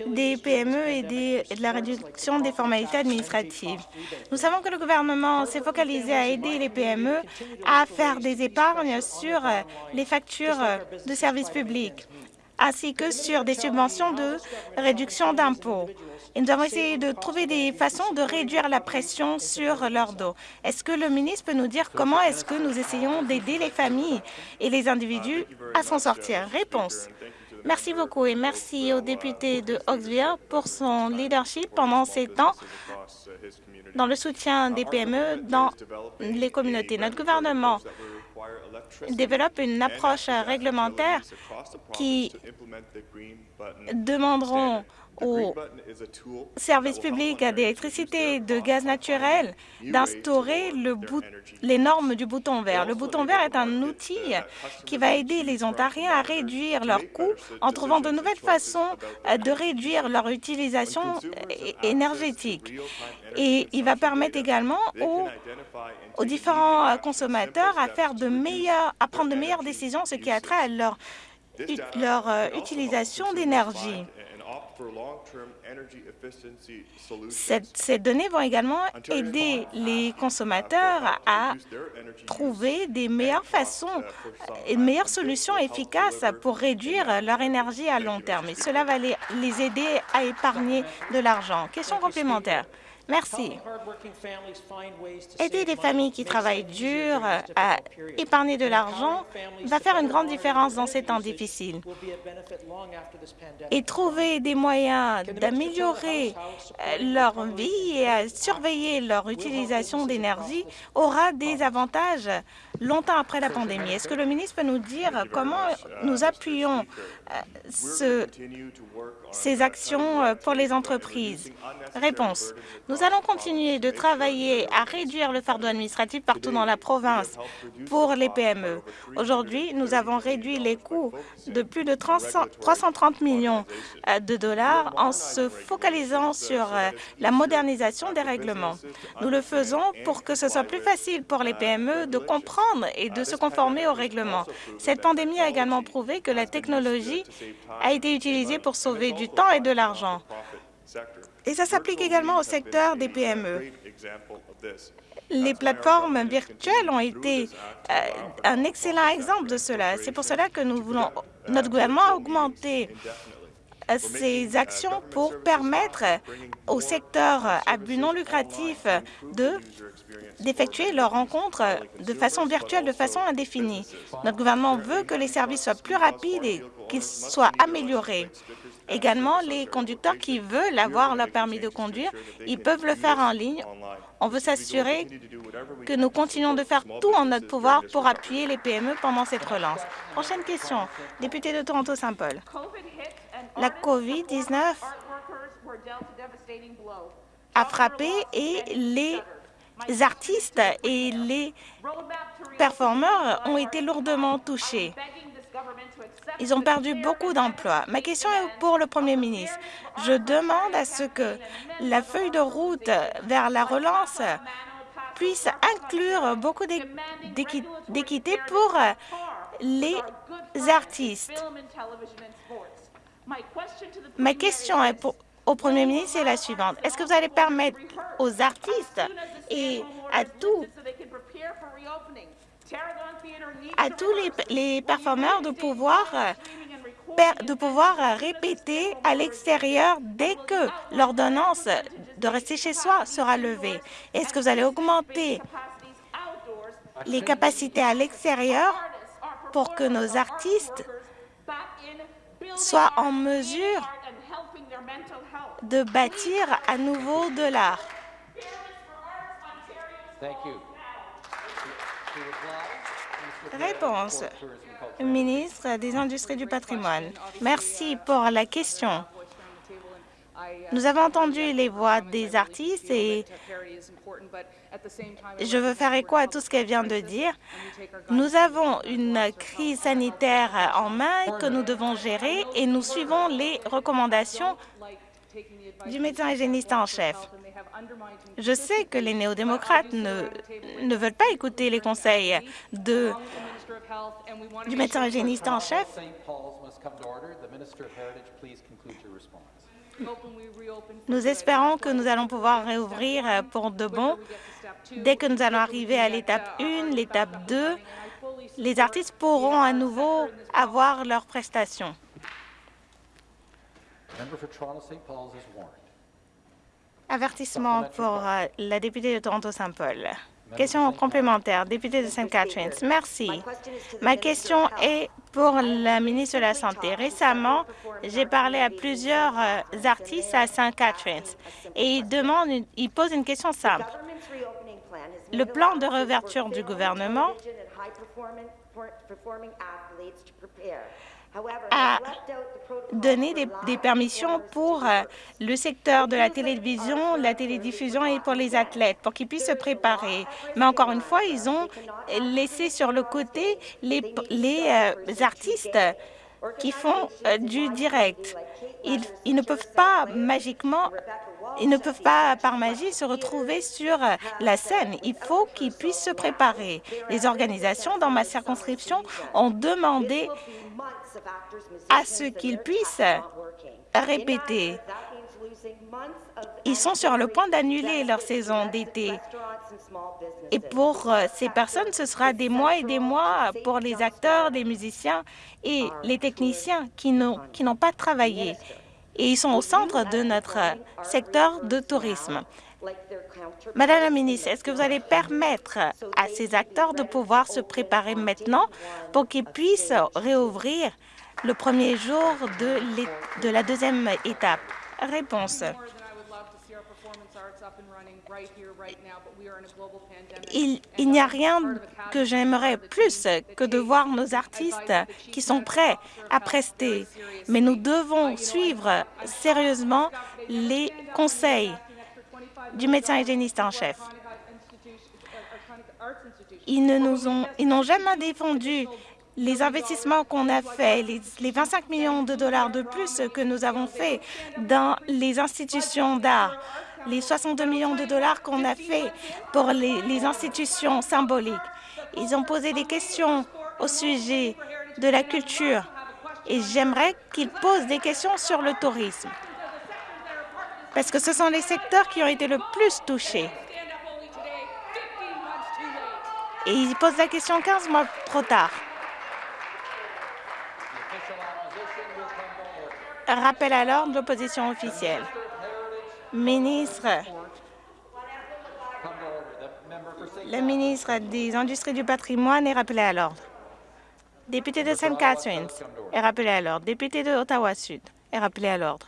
des PME et de la réduction des formalités administratives. Nous savons que le gouvernement s'est focalisé à aider les PME à faire des épargnes sur les factures de services publics ainsi que sur des subventions de réduction d'impôts. Et nous avons essayé de trouver des façons de réduire la pression sur leur dos. Est-ce que le ministre peut nous dire comment est-ce que nous essayons d'aider les familles et les individus à s'en sortir? Réponse. Merci beaucoup et merci au député de Oxville pour son leadership pendant ces temps dans le soutien des PME dans les communautés. Notre gouvernement développe une approche réglementaire qui demanderont aux services publics d'électricité et de gaz naturel d'instaurer les normes du bouton vert. Le bouton vert est un outil qui va aider les Ontariens à réduire leurs coûts en trouvant de nouvelles façons de réduire leur utilisation énergétique. Et il va permettre également aux, différents consommateurs à, faire de à prendre de meilleures décisions, ce qui a trait à leur, leur euh, utilisation d'énergie. Ces données vont également aider les consommateurs à trouver des meilleures façons et de meilleures solutions efficaces pour réduire leur énergie à long terme. Et cela va les, les aider à épargner de l'argent. Question complémentaire. Merci. Aider les familles qui travaillent dur à épargner de l'argent va faire une grande différence dans ces temps difficiles. Et trouver des moyens d'améliorer euh, leur vie et à surveiller leur utilisation d'énergie aura des avantages? Longtemps après la pandémie. Est-ce que le ministre peut nous dire comment nous appuyons euh, ce, ces actions euh, pour les entreprises? Réponse. Nous allons continuer de travailler à réduire le fardeau administratif partout dans la province pour les PME. Aujourd'hui, nous avons réduit les coûts de plus de 330 millions euh, de dollars en se focalisant sur la modernisation des règlements. Nous le faisons pour que ce soit plus facile pour les PME de comprendre et de se conformer aux règlements. Cette pandémie a également prouvé que la technologie a été utilisée pour sauver du temps et de l'argent. Et ça s'applique également au secteur des PME. Les plateformes virtuelles ont été euh, un excellent exemple de cela. C'est pour cela que nous voulons, notre gouvernement a augmenté ces actions pour permettre au secteur à but non lucratif de d'effectuer leurs rencontres de façon virtuelle, de façon indéfinie. Notre gouvernement veut que les services soient plus rapides et qu'ils soient améliorés. Également, les conducteurs qui veulent avoir leur permis de conduire, ils peuvent le faire en ligne. On veut s'assurer que nous continuons de faire tout en notre pouvoir pour appuyer les PME pendant cette relance. Prochaine question, député de Toronto-Saint-Paul. La COVID-19 a frappé et les artistes et les performeurs ont été lourdement touchés. Ils ont perdu beaucoup d'emplois. Ma question est pour le Premier ministre. Je demande à ce que la feuille de route vers la relance puisse inclure beaucoup d'équité pour les artistes. Ma question est au Premier ministre est la suivante. Est-ce que vous allez permettre aux artistes et à tous à tous les, les performeurs de pouvoir de pouvoir répéter à l'extérieur dès que l'ordonnance de rester chez soi sera levée? Est-ce que vous allez augmenter les capacités à l'extérieur pour que nos artistes soient en mesure de bâtir à nouveau de l'art. Réponse. Ministre des Industries du patrimoine. Merci pour la question. Nous avons entendu les voix des artistes et je veux faire écho à tout ce qu'elle vient de dire. Nous avons une crise sanitaire en main que nous devons gérer et nous suivons les recommandations du médecin hygiéniste en chef. Je sais que les néo-démocrates ne, ne veulent pas écouter les conseils du médecin hygiéniste en chef. Nous espérons que nous allons pouvoir réouvrir pour de bon. Dès que nous allons arriver à l'étape 1, l'étape 2, les artistes pourront à nouveau avoir leurs prestations. Avertissement pour euh, la députée de Toronto-Saint-Paul. Question complémentaire, député de St. Catharines. Merci. Ma question est pour la ministre de la Santé. Récemment, j'ai parlé à plusieurs euh, artistes à St. Catharines et ils, demandent, ils posent une question simple. Le plan de réouverture du gouvernement a donné des, permissions pour euh, le secteur de la télévision, la télédiffusion et pour les athlètes, pour qu'ils puissent se préparer. Mais encore une fois, ils ont laissé sur le côté les, les euh, artistes qui font euh, du direct. Ils, ils, ne peuvent pas magiquement, ils ne peuvent pas par magie se retrouver sur la scène. Il faut qu'ils puissent se préparer. Les organisations dans ma circonscription ont demandé à ce qu'ils puissent répéter. Ils sont sur le point d'annuler leur saison d'été. Et pour euh, ces personnes, ce sera des mois et des mois pour les acteurs, les musiciens et les techniciens qui n'ont pas travaillé. Et ils sont au centre de notre secteur de tourisme. Madame la ministre, est-ce que vous allez permettre à ces acteurs de pouvoir se préparer maintenant pour qu'ils puissent réouvrir le premier jour de la deuxième étape? Réponse. Il, il n'y a rien que j'aimerais plus que de voir nos artistes qui sont prêts à prester, mais nous devons suivre sérieusement les conseils du médecin hygiéniste en chef. Ils ne nous ont, ils n'ont jamais défendu les investissements qu'on a faits, les, les 25 millions de dollars de plus que nous avons faits dans les institutions d'art, les 62 millions de dollars qu'on a fait pour les, institutions symboliques. Ils ont posé des questions au sujet de la culture et j'aimerais qu'ils posent des questions sur le tourisme parce que ce sont les secteurs qui ont été le plus touchés. Et ils posent la question 15 mois trop tard. Rappel à l'ordre de l'opposition officielle. Ministre, le ministre des Industries du patrimoine est rappelé à l'ordre. Député de St. Catharines est rappelé à l'ordre. Député de Ottawa-Sud est rappelé à l'ordre.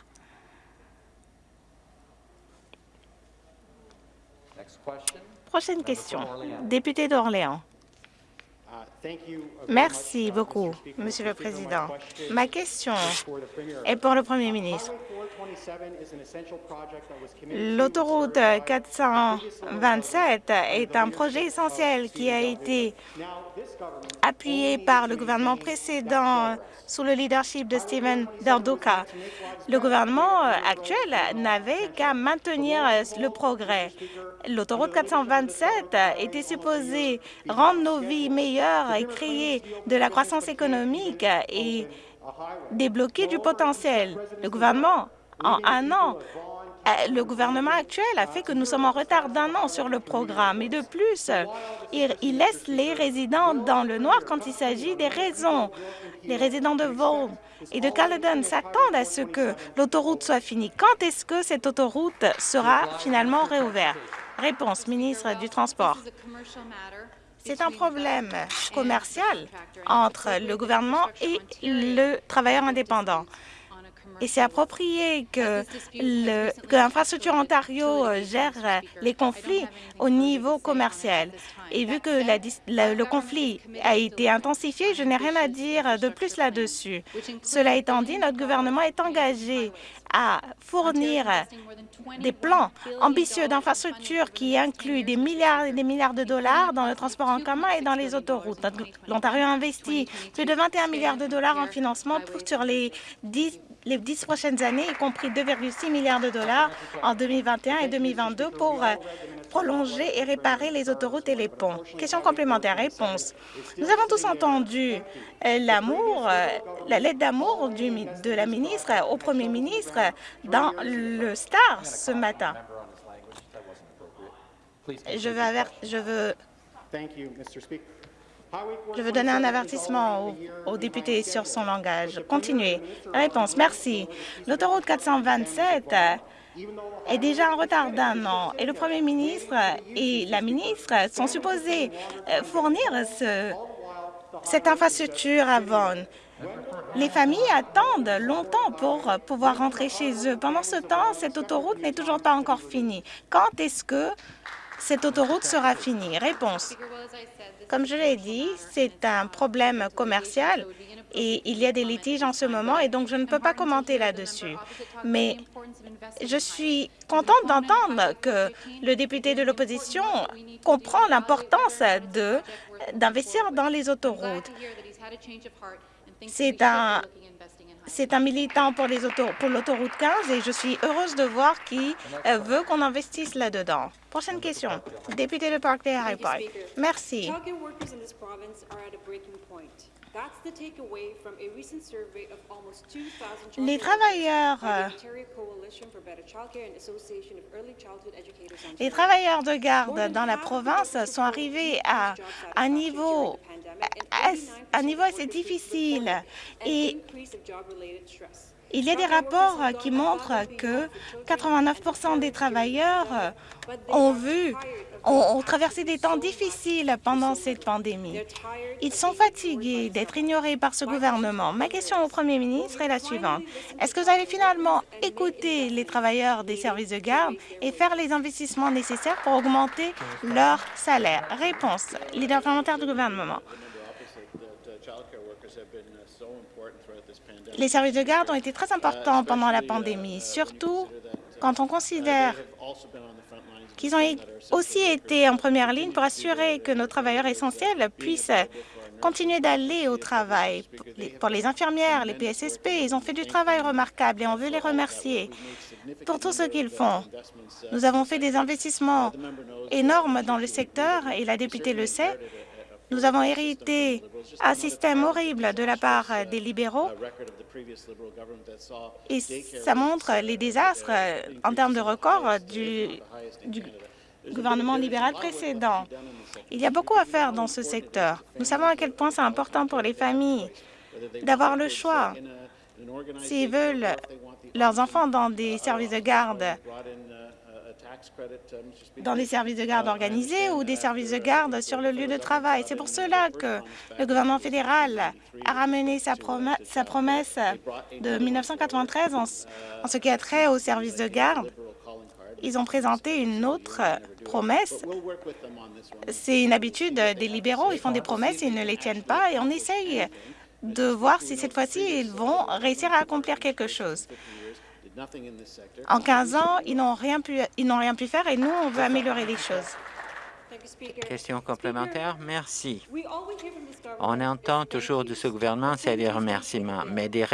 Prochaine question. Député d'Orléans. Merci beaucoup, Monsieur le Président. Ma question est pour le Premier ministre. L'autoroute 427 est un projet essentiel qui a été appuyé par le gouvernement précédent sous le leadership de Steven Derduka. Le gouvernement actuel n'avait qu'à maintenir le progrès. L'autoroute 427 était supposée rendre nos vies meilleures créer de la croissance économique et débloquer du potentiel. Le gouvernement, en un an, le gouvernement actuel a fait que nous sommes en retard d'un an sur le programme. Et de plus, il, il laisse les résidents dans le noir quand il s'agit des raisons. Les résidents de Vaughan et de Caledon s'attendent à ce que l'autoroute soit finie. Quand est-ce que cette autoroute sera finalement réouverte? Réponse, ministre du Transport. C'est un problème commercial entre le gouvernement et le travailleur indépendant. Et c'est approprié que l'Infrastructure Ontario gère les conflits au niveau commercial. Et vu que le conflit a été intensifié, je n'ai rien à dire de plus là-dessus. Cela étant dit, notre gouvernement est engagé à fournir des plans ambitieux d'infrastructures qui incluent des milliards et des milliards de dollars dans le transport en commun et dans les autoroutes. L'Ontario a investi plus de 21 milliards de dollars en financement sur les 10 les dix prochaines années, y compris 2,6 milliards de dollars en 2021 et 2022 pour prolonger et réparer les autoroutes et les ponts. Question complémentaire, réponse. Nous avons tous entendu l'amour, la lettre d'amour de la ministre au premier ministre dans le Star ce matin. Je veux, je veux je veux donner un avertissement aux, aux, députés sur son langage. Continuez. Réponse. Merci. L'autoroute 427 est déjà en retard d'un an et le premier ministre et la ministre sont supposés fournir ce, cette infrastructure à Vaughan. Les familles attendent longtemps pour pouvoir rentrer chez eux. Pendant ce temps, cette autoroute n'est toujours pas encore finie. Quand est-ce que cette autoroute sera finie? Réponse. Comme je l'ai dit, c'est un problème commercial et il y a des litiges en ce moment et donc je ne peux pas commenter là-dessus. Mais je suis contente d'entendre que le député de l'opposition comprend l'importance d'investir dans les autoroutes. C'est un c'est un militant pour l'autoroute 15 et je suis heureuse de voir qui veut qu'on investisse là-dedans. Prochaine question. Député de Park High Park. Merci. Les travailleurs, les travailleurs de garde dans la province sont arrivés à un niveau, à un niveau assez difficile et il y a des rapports qui montrent que 89% des travailleurs ont vu ont, traversé des temps difficiles pendant cette pandémie. Ils sont fatigués d'être ignorés par ce gouvernement. Ma question au premier ministre est la suivante. Est-ce que vous allez finalement écouter les travailleurs des services de garde et faire les investissements nécessaires pour augmenter leur salaire? Réponse. Leader parlementaire du gouvernement. Les services de garde ont été très importants pendant la pandémie, surtout quand on considère qu'ils ont aussi été en première ligne pour assurer que nos travailleurs essentiels puissent continuer d'aller au travail. Pour les infirmières, les PSSP, ils ont fait du travail remarquable et on veut les remercier pour tout ce qu'ils font. Nous avons fait des investissements énormes dans le secteur et la députée le sait. Nous avons hérité un système horrible de la part des libéraux et ça montre les désastres en termes de record du, du gouvernement libéral précédent. Il y a beaucoup à faire dans ce secteur. Nous savons à quel point c'est important pour les familles d'avoir le choix s'ils veulent leurs enfants dans des services de garde dans des services de garde organisés ou des services de garde sur le lieu de travail. C'est pour cela que le gouvernement fédéral a ramené sa, promesse de 1993 en, ce qui a trait aux services de garde. Ils ont présenté une autre promesse. C'est une habitude des libéraux. Ils font des promesses et ils ne les tiennent pas. Et on essaye de voir si cette fois-ci, ils vont réussir à accomplir quelque chose. En 15 ans, ils n'ont rien, pu, rien pu faire et nous, on veut améliorer les choses. Question complémentaire. Merci. On entend toujours de ce gouvernement, c'est des remerciements, mais des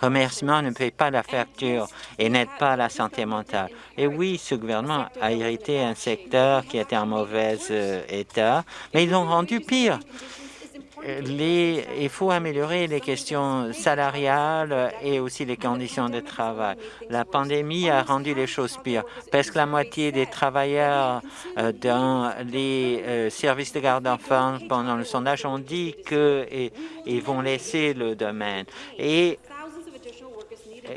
remerciements ne payent pas la facture et n'aident pas la santé mentale. Et oui, ce gouvernement a hérité un secteur qui était en mauvais euh, état, mais ils l'ont rendu pire il faut améliorer les questions salariales et aussi les conditions de travail. La pandémie a rendu les choses pires. Presque la moitié des travailleurs euh, dans les euh, services de garde d'enfants pendant le sondage ont dit qu'ils vont laisser le domaine.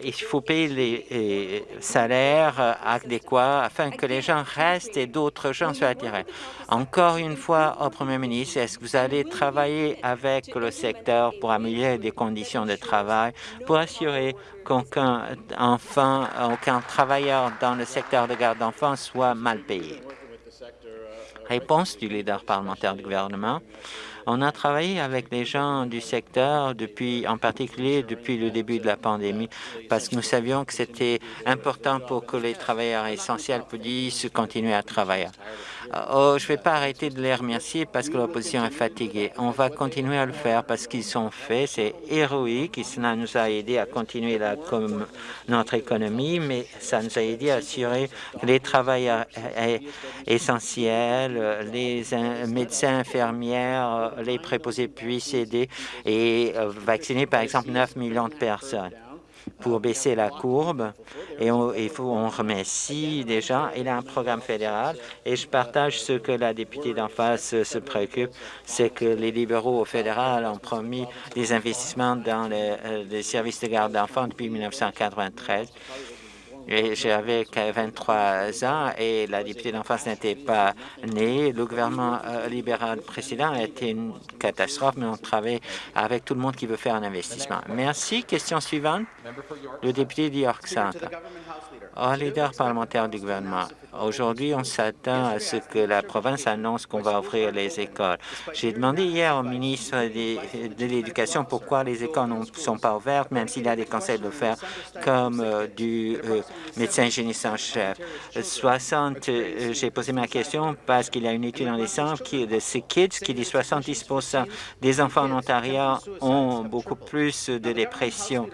Il faut payer les salaires euh, adéquats afin que les gens restent et d'autres gens soient attirés. Encore une fois, au Premier ministre, est-ce que vous allez travailler avec le secteur pour améliorer les conditions de travail, pour assurer qu'aucun enfant, aucun travailleur dans le secteur de garde d'enfants soit mal payé? Réponse du leader parlementaire du gouvernement. On a travaillé avec les gens du secteur, depuis, en particulier depuis le début de la pandémie, parce que nous savions que c'était important pour que les travailleurs essentiels puissent continuer à travailler. Oh, je ne vais pas arrêter de les remercier parce que l'opposition est fatiguée. On va continuer à le faire parce qu'ils sont faits. C'est héroïque et cela nous a aidé à continuer notre économie, mais ça nous a aidé à assurer les travailleurs essentiels, les médecins, infirmières, les préposés puissent aider et vacciner, par exemple, 9 millions de personnes pour baisser la courbe. Et on, il faut, on remercie gens. Il a un programme fédéral et je partage ce que la députée d'en face se préoccupe, c'est que les libéraux au fédéral ont promis des investissements dans les, euh, les services de garde d'enfants depuis 1993 j'avais 23 ans et la députée d'enfance n'était pas née. Le gouvernement euh, libéral précédent a été une catastrophe, mais on travaille avec tout le monde qui veut faire un investissement. Merci. Question suivante. Le député d'York Centre. Au leader parlementaire du gouvernement, aujourd'hui, on s'attend à ce que la province annonce qu'on va ouvrir les écoles. J'ai demandé hier au ministre de l'Éducation pourquoi les écoles ne sont pas ouvertes, même s'il a des conseils de le faire, comme euh, du euh, médecin hygiéniste en chef. 60, euh, j'ai posé ma question parce qu'il y a une étude en décembre qui, de ces kids qui dit 70% des enfants en Ontario ont beaucoup plus de dépression.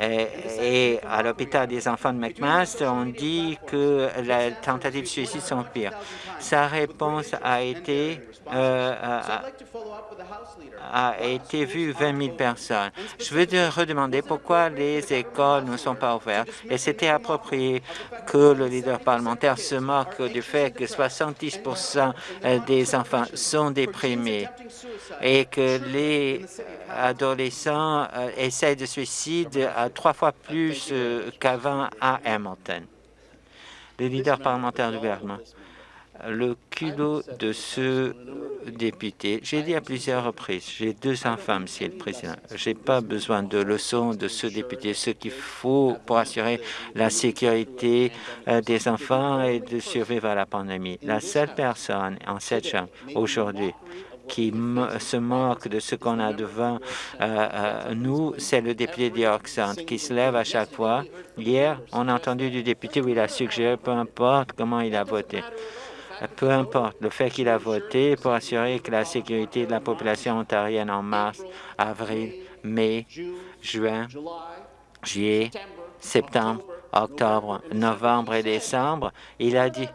Et, et à l'hôpital des enfants de McMahon, on dit que les tentatives de suicide sont pires. Sa réponse a été, euh, a, été vue 20 000 personnes. Je veux te redemander pourquoi les écoles ne sont pas ouvertes. Et c'était approprié que le leader parlementaire se moque du fait que 70% des enfants sont déprimés et que les adolescents euh, essayent de suicide à trois fois plus euh, qu'avant à Hamilton. Le leader parlementaire du gouvernement. le culot de ce député. J'ai dit à plusieurs reprises, j'ai deux enfants, Monsieur le Président. Je n'ai pas besoin de leçons de ce député. Ce qu'il faut pour assurer la sécurité euh, des enfants et de survivre à la pandémie. La seule personne en cette chambre aujourd'hui qui se moque de ce qu'on a devant euh, euh, nous, c'est le député d'Yorkson qui se lève à chaque fois. Hier, on a entendu du député où il a suggéré, peu importe comment il a voté, peu importe le fait qu'il a voté pour assurer que la sécurité de la population ontarienne en mars, avril, mai, juin, juillet, septembre, octobre, novembre et décembre, il a dit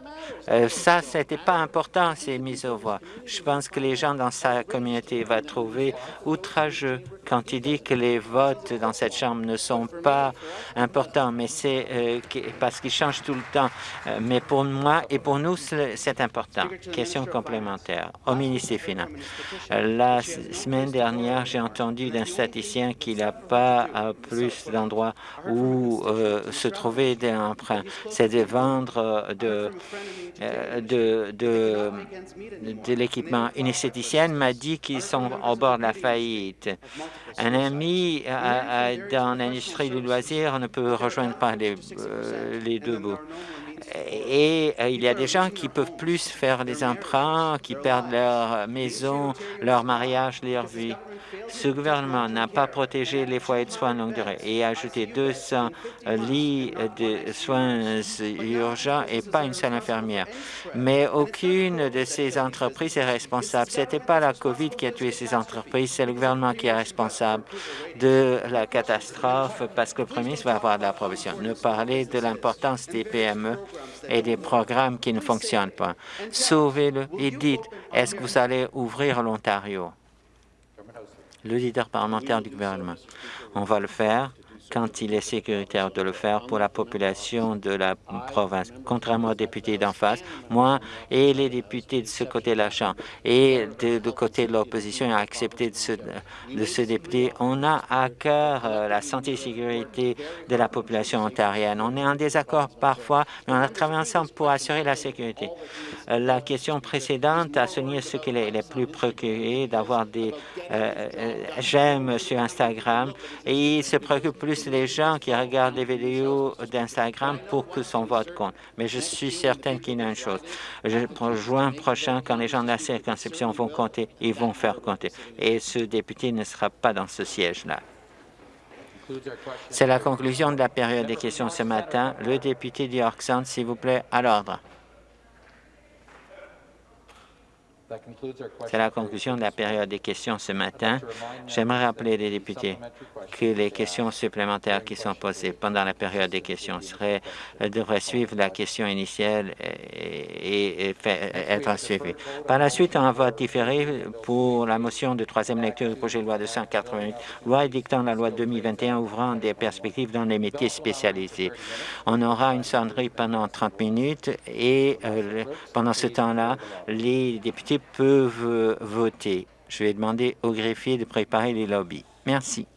euh, ça, ce n'était pas important, ces mises aux voix. Je pense que les gens dans sa communauté vont trouver outrageux quand il dit que les votes dans cette Chambre ne sont pas importants, mais c'est euh, parce qu'ils changent tout le temps. Euh, mais pour moi et pour nous, c'est important. Question complémentaire au ministre des Finances. la semaine dernière, j'ai entendu d'un statisticien qu'il n'y a pas plus d'endroits où se trouver des emprunts. C'est de vendre de euh, de, de, de l'équipement. Une esthéticienne m'a dit qu'ils sont au bord de la faillite. Un ami dans l'industrie du loisir ne peut rejoindre pas les, euh, deux bouts. Et euh, il y a des gens qui peuvent plus faire des emprunts, qui perdent leur maison, leur mariage, leur vie. Ce gouvernement n'a pas protégé les foyers de soins longue durée et a ajouté 200 lits de soins urgents et pas une seule infirmière. Mais aucune de ces entreprises est responsable. Ce n'était pas la COVID qui a tué ces entreprises, c'est le gouvernement qui est responsable de la catastrophe parce que le Premier ministre va avoir de la provision. Ne parler de l'importance des PME et des programmes qui ne fonctionnent pas. Sauvez-le et dites, est-ce que vous allez ouvrir l'Ontario? Le leader parlementaire du gouvernement. On va le faire quand il est sécuritaire de le faire pour la population de la province. Contrairement aux députés d'en face, moi et les députés de ce côté de la Chambre et de, côté de l'opposition ont accepté de ce, de député, on a à cœur euh, la santé et sécurité de la population ontarienne. On est en désaccord parfois, mais on a travaillé ensemble pour assurer la sécurité. Euh, la question précédente a souligné ce qu'il est, est, plus préoccupé d'avoir des euh, j'aime sur Instagram et il se préoccupe plus les gens qui regardent les vidéos d'Instagram pour que son vote compte. Mais je suis certaine qu'il y a une chose. Je, juin prochain, quand les gens de la circonscription vont compter, ils vont faire compter. Et ce député ne sera pas dans ce siège-là. C'est la conclusion de la période des questions ce matin. Le député d'York s'il vous plaît, à l'ordre. C'est la conclusion de la période des questions ce matin. J'aimerais rappeler les députés que les questions supplémentaires qui sont posées pendant la période des questions seraient, euh, devraient suivre la question initiale et, être suivies. Par la suite, un vote différé pour la motion de troisième lecture du projet de loi de 188, loi édictant la loi 2021 ouvrant des perspectives dans les métiers spécialisés. On aura une sonnerie pendant 30 minutes et euh, pendant ce temps-là, les députés peuvent voter. Je vais demander au greffier de préparer les lobbies. Merci.